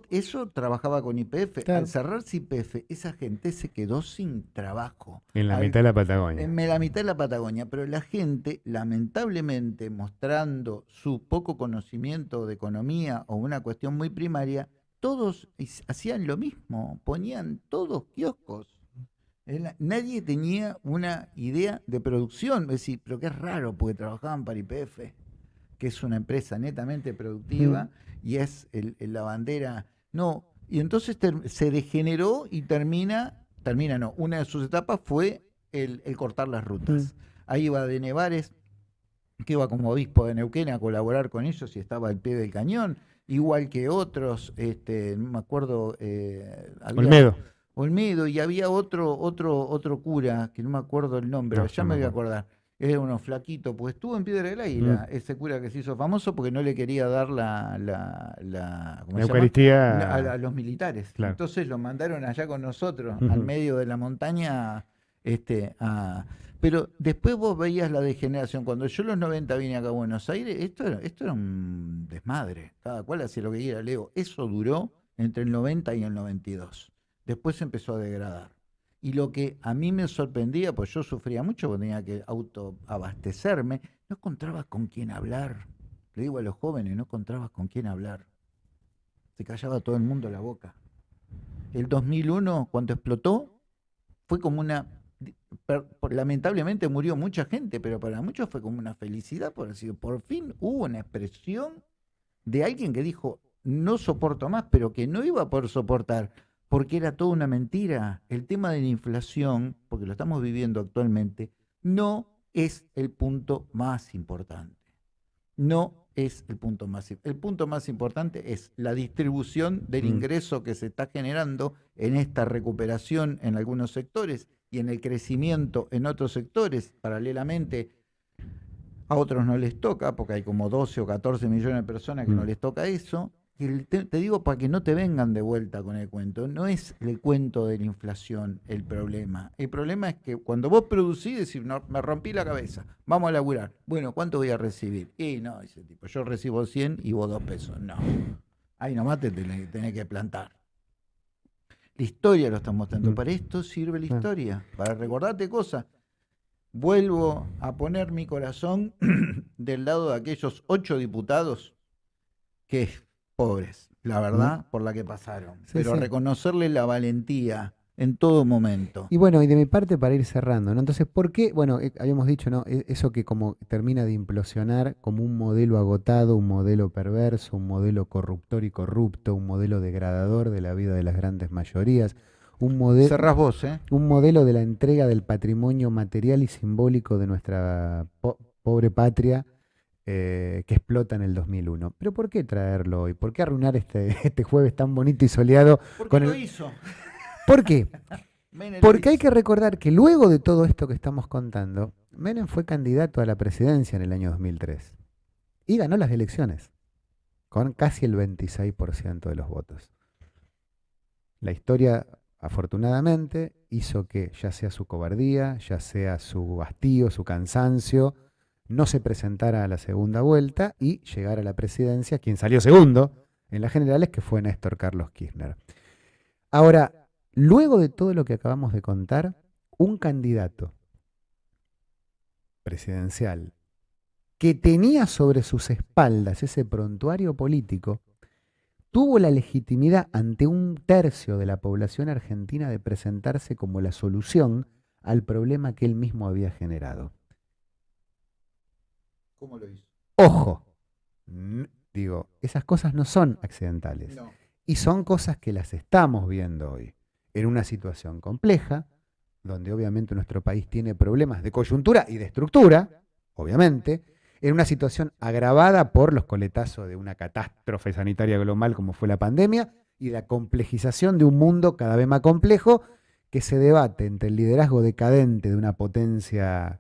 eso trabajaba con IPF. Al cerrarse IPF, esa gente se quedó sin trabajo. En la mitad de la Patagonia. En la mitad de la Patagonia. Pero la gente, lamentablemente, mostrando su poco conocimiento de economía o una cuestión muy primaria, todos hacían lo mismo. Ponían todos kioscos. Nadie tenía una idea de producción. Es decir, pero qué raro, porque trabajaban para IPF, que es una empresa netamente productiva. Mm y es el, la bandera. No, y entonces se degeneró y termina, termina no, una de sus etapas fue el, cortar las rutas. Mm. Ahí iba de Nevares, que iba como obispo de Neuquén a colaborar con ellos y estaba al pie del cañón, igual que otros, este, no me acuerdo. Eh, Olmedo. Olmedo, y había otro, otro, otro cura, que no me acuerdo el nombre, ya me voy a acordar era uno flaquito, pues estuvo en Piedra del Águila, mm. ese cura que se hizo famoso porque no le quería dar la, la, la, Eucaristía a, los militares. Entonces lo mandaron allá con nosotros, al medio de la montaña. Este, Pero después vos veías la degeneración. Cuando yo en los 90 vine acá a Buenos Aires, esto era, esto era un desmadre. Cada cual hacía lo que quiera, Leo. Eso duró entre el 90 y el 92. Después empezó a degradar. Y lo que a mí me sorprendía, pues yo sufría mucho porque tenía que autoabastecerme, no encontrabas con quién hablar. Le digo a los jóvenes, no encontrabas con quién hablar. Se callaba todo el mundo la boca. El 2001, cuando explotó, fue como una... Lamentablemente murió mucha gente, pero para muchos fue como una felicidad, por decir, por fin hubo una expresión de alguien que dijo, no soporto más, pero que no iba a poder soportar porque era toda una mentira. El tema de la inflación, porque lo estamos viviendo actualmente, no es el punto más importante. No es el punto más El punto más importante es la distribución del mm. ingreso que se está generando en esta recuperación en algunos sectores y en el crecimiento en otros sectores. Paralelamente, a otros no les toca, porque hay como 12 o 14 millones de personas que no mm. les toca eso te, digo para que no te vengan de vuelta con el cuento, no es el cuento de la inflación el problema. El problema es que cuando vos producís, decís, no, me rompí la cabeza, vamos a laburar. Bueno, ¿cuánto voy a recibir? Y no, dice tipo, yo recibo 100 y vos dos pesos. No, ahí nomás te tenés, que plantar. La historia lo está mostrando. Mm. Para esto sirve la historia, para recordarte cosas. vuelvo a poner mi corazón del lado de aquellos ocho diputados que, pobres, la verdad, por la que pasaron. Sí, Pero sí. reconocerle la valentía en todo momento. Y bueno, y de mi parte para ir cerrando, ¿no? Entonces, ¿por qué? Bueno, eh, habíamos dicho, ¿no? E- Eso que como termina de implosionar como un modelo agotado, un modelo perverso, un modelo corruptor y corrupto, un modelo degradador de la vida de las grandes mayorías, un modelo... Vos, ¿eh? un modelo de la entrega del patrimonio material y simbólico de nuestra po- pobre patria eh, que explota en el 2001. Pero ¿por qué traerlo hoy? ¿Por qué arruinar este, este jueves tan bonito y soleado? ¿Por qué Con lo el- hizo? ¿Por qué? Porque hay que recordar que luego de todo esto que estamos contando, Menem fue candidato a la presidencia en el año 2003 y ganó las elecciones con casi el 26% de los votos. La historia, afortunadamente, hizo que ya sea su cobardía, ya sea su hastío, su cansancio, no se presentara a la segunda vuelta y llegara a la presidencia, quien salió segundo en las generales, que fue Néstor Carlos Kirchner. Ahora, luego de todo lo que acabamos de contar, un candidato presidencial que tenía sobre sus espaldas ese prontuario político, tuvo la legitimidad ante un tercio de la población argentina de presentarse como la solución al problema que él mismo había generado. ¿Cómo lo hizo? Ojo, digo, esas cosas no son accidentales. No. Y son cosas que las estamos viendo hoy, en una situación compleja, donde obviamente nuestro país tiene problemas de coyuntura y de estructura, obviamente, en una situación agravada por los coletazos de una catástrofe sanitaria global como fue la pandemia y la complejización de un mundo cada vez más complejo que se debate entre el liderazgo decadente de una potencia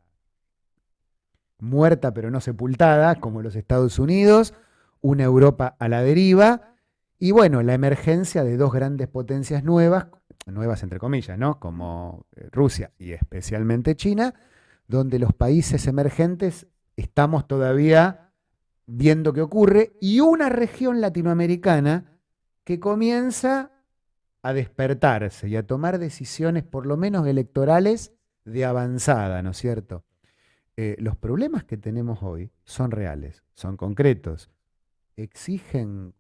muerta pero no sepultada, como los Estados Unidos, una Europa a la deriva, y bueno, la emergencia de dos grandes potencias nuevas, nuevas entre comillas, ¿no? Como eh, Rusia y especialmente China, donde los países emergentes estamos todavía viendo qué ocurre, y una región latinoamericana que comienza a despertarse y a tomar decisiones, por lo menos electorales, de avanzada, ¿no es cierto? Eh, los problemas que tenemos hoy son reales, son concretos, exigen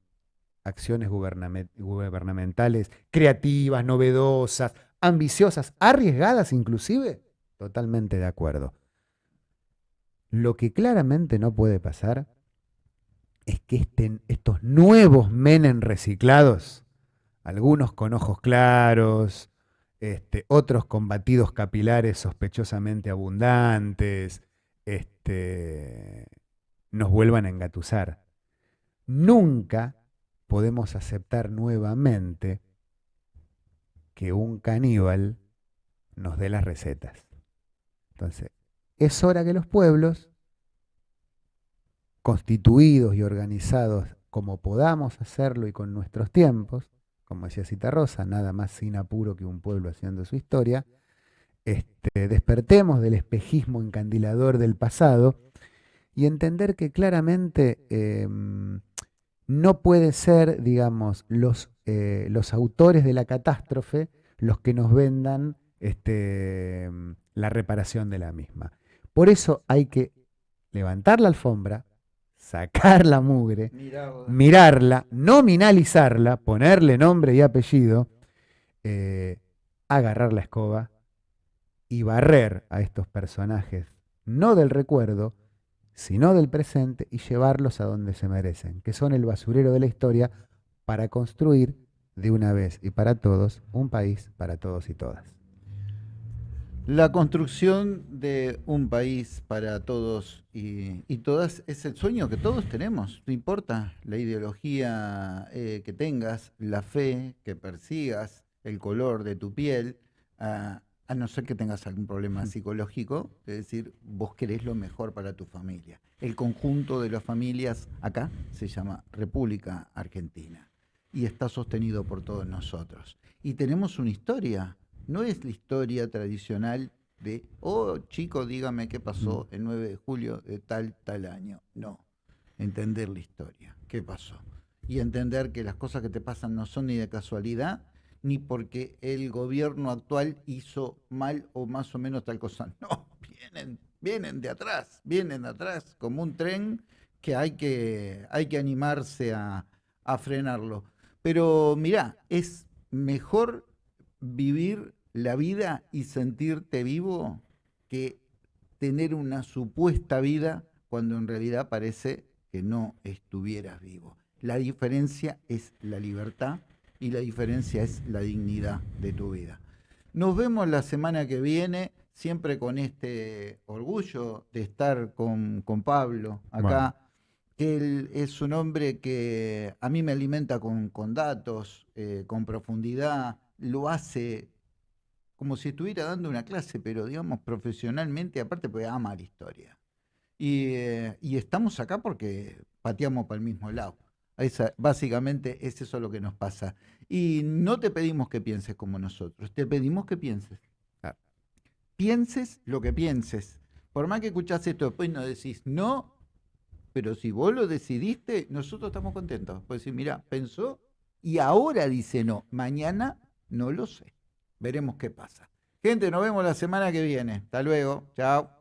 acciones gubername- gubernamentales creativas, novedosas, ambiciosas, arriesgadas inclusive, totalmente de acuerdo. Lo que claramente no puede pasar es que estén estos nuevos Menem reciclados, algunos con ojos claros, este, otros con batidos capilares sospechosamente abundantes, este, nos vuelvan a engatusar. Nunca podemos aceptar nuevamente que un caníbal nos dé las recetas. Entonces, es hora que los pueblos, constituidos y organizados como podamos hacerlo y con nuestros tiempos, como decía Citarrosa, nada más sin apuro que un pueblo haciendo su historia, este, despertemos del espejismo encandilador del pasado y entender que claramente eh, no puede ser, digamos, los, eh, los autores de la catástrofe los que nos vendan este, la reparación de la misma. Por eso hay que levantar la alfombra, sacar la mugre, mirarla, nominalizarla, ponerle nombre y apellido, eh, agarrar la escoba y barrer a estos personajes, no del recuerdo, sino del presente, y llevarlos a donde se merecen, que son el basurero de la historia, para construir de una vez y para todos un país para todos y todas. La construcción de un país para todos y, todas es el sueño que todos tenemos. No importa la ideología eh, que tengas, la fe que persigas, el color de tu piel, a, a no ser que tengas algún problema psicológico, es decir, vos querés lo mejor para tu familia. El conjunto de las familias acá se llama República Argentina y está sostenido por todos nosotros. Y tenemos una historia, no es la historia tradicional de, oh chico, dígame qué pasó el 9 de julio de tal, tal año. No, entender la historia, qué pasó. Y entender que las cosas que te pasan no son ni de casualidad, ni porque el gobierno actual hizo mal o más o menos tal cosa. No, vienen, vienen de atrás, vienen de atrás, como un tren que hay que, hay que animarse a, a frenarlo. Pero mirá, es mejor vivir la vida y sentirte vivo que tener una supuesta vida cuando en realidad parece que no estuvieras vivo. La diferencia es la libertad y la diferencia es la dignidad de tu vida. Nos vemos la semana que viene, siempre con este orgullo de estar con, Pablo acá, que él es un hombre que a mí me alimenta con, datos, eh, con profundidad, lo hace como si estuviera dando una clase, pero digamos profesionalmente, aparte porque ama la historia. Y, eh, y estamos acá porque pateamos para el mismo lado. Esa, básicamente es eso lo que nos pasa. Y no te pedimos que pienses como nosotros, te pedimos que pienses. Pienses lo que pienses. Por más que escuchás esto después no decís no, pero si vos lo decidiste, nosotros estamos contentos. Pues decir, mira, pensó y ahora dice no, mañana no lo sé. Veremos qué pasa. Gente, nos vemos la semana que viene. Hasta luego. Chao.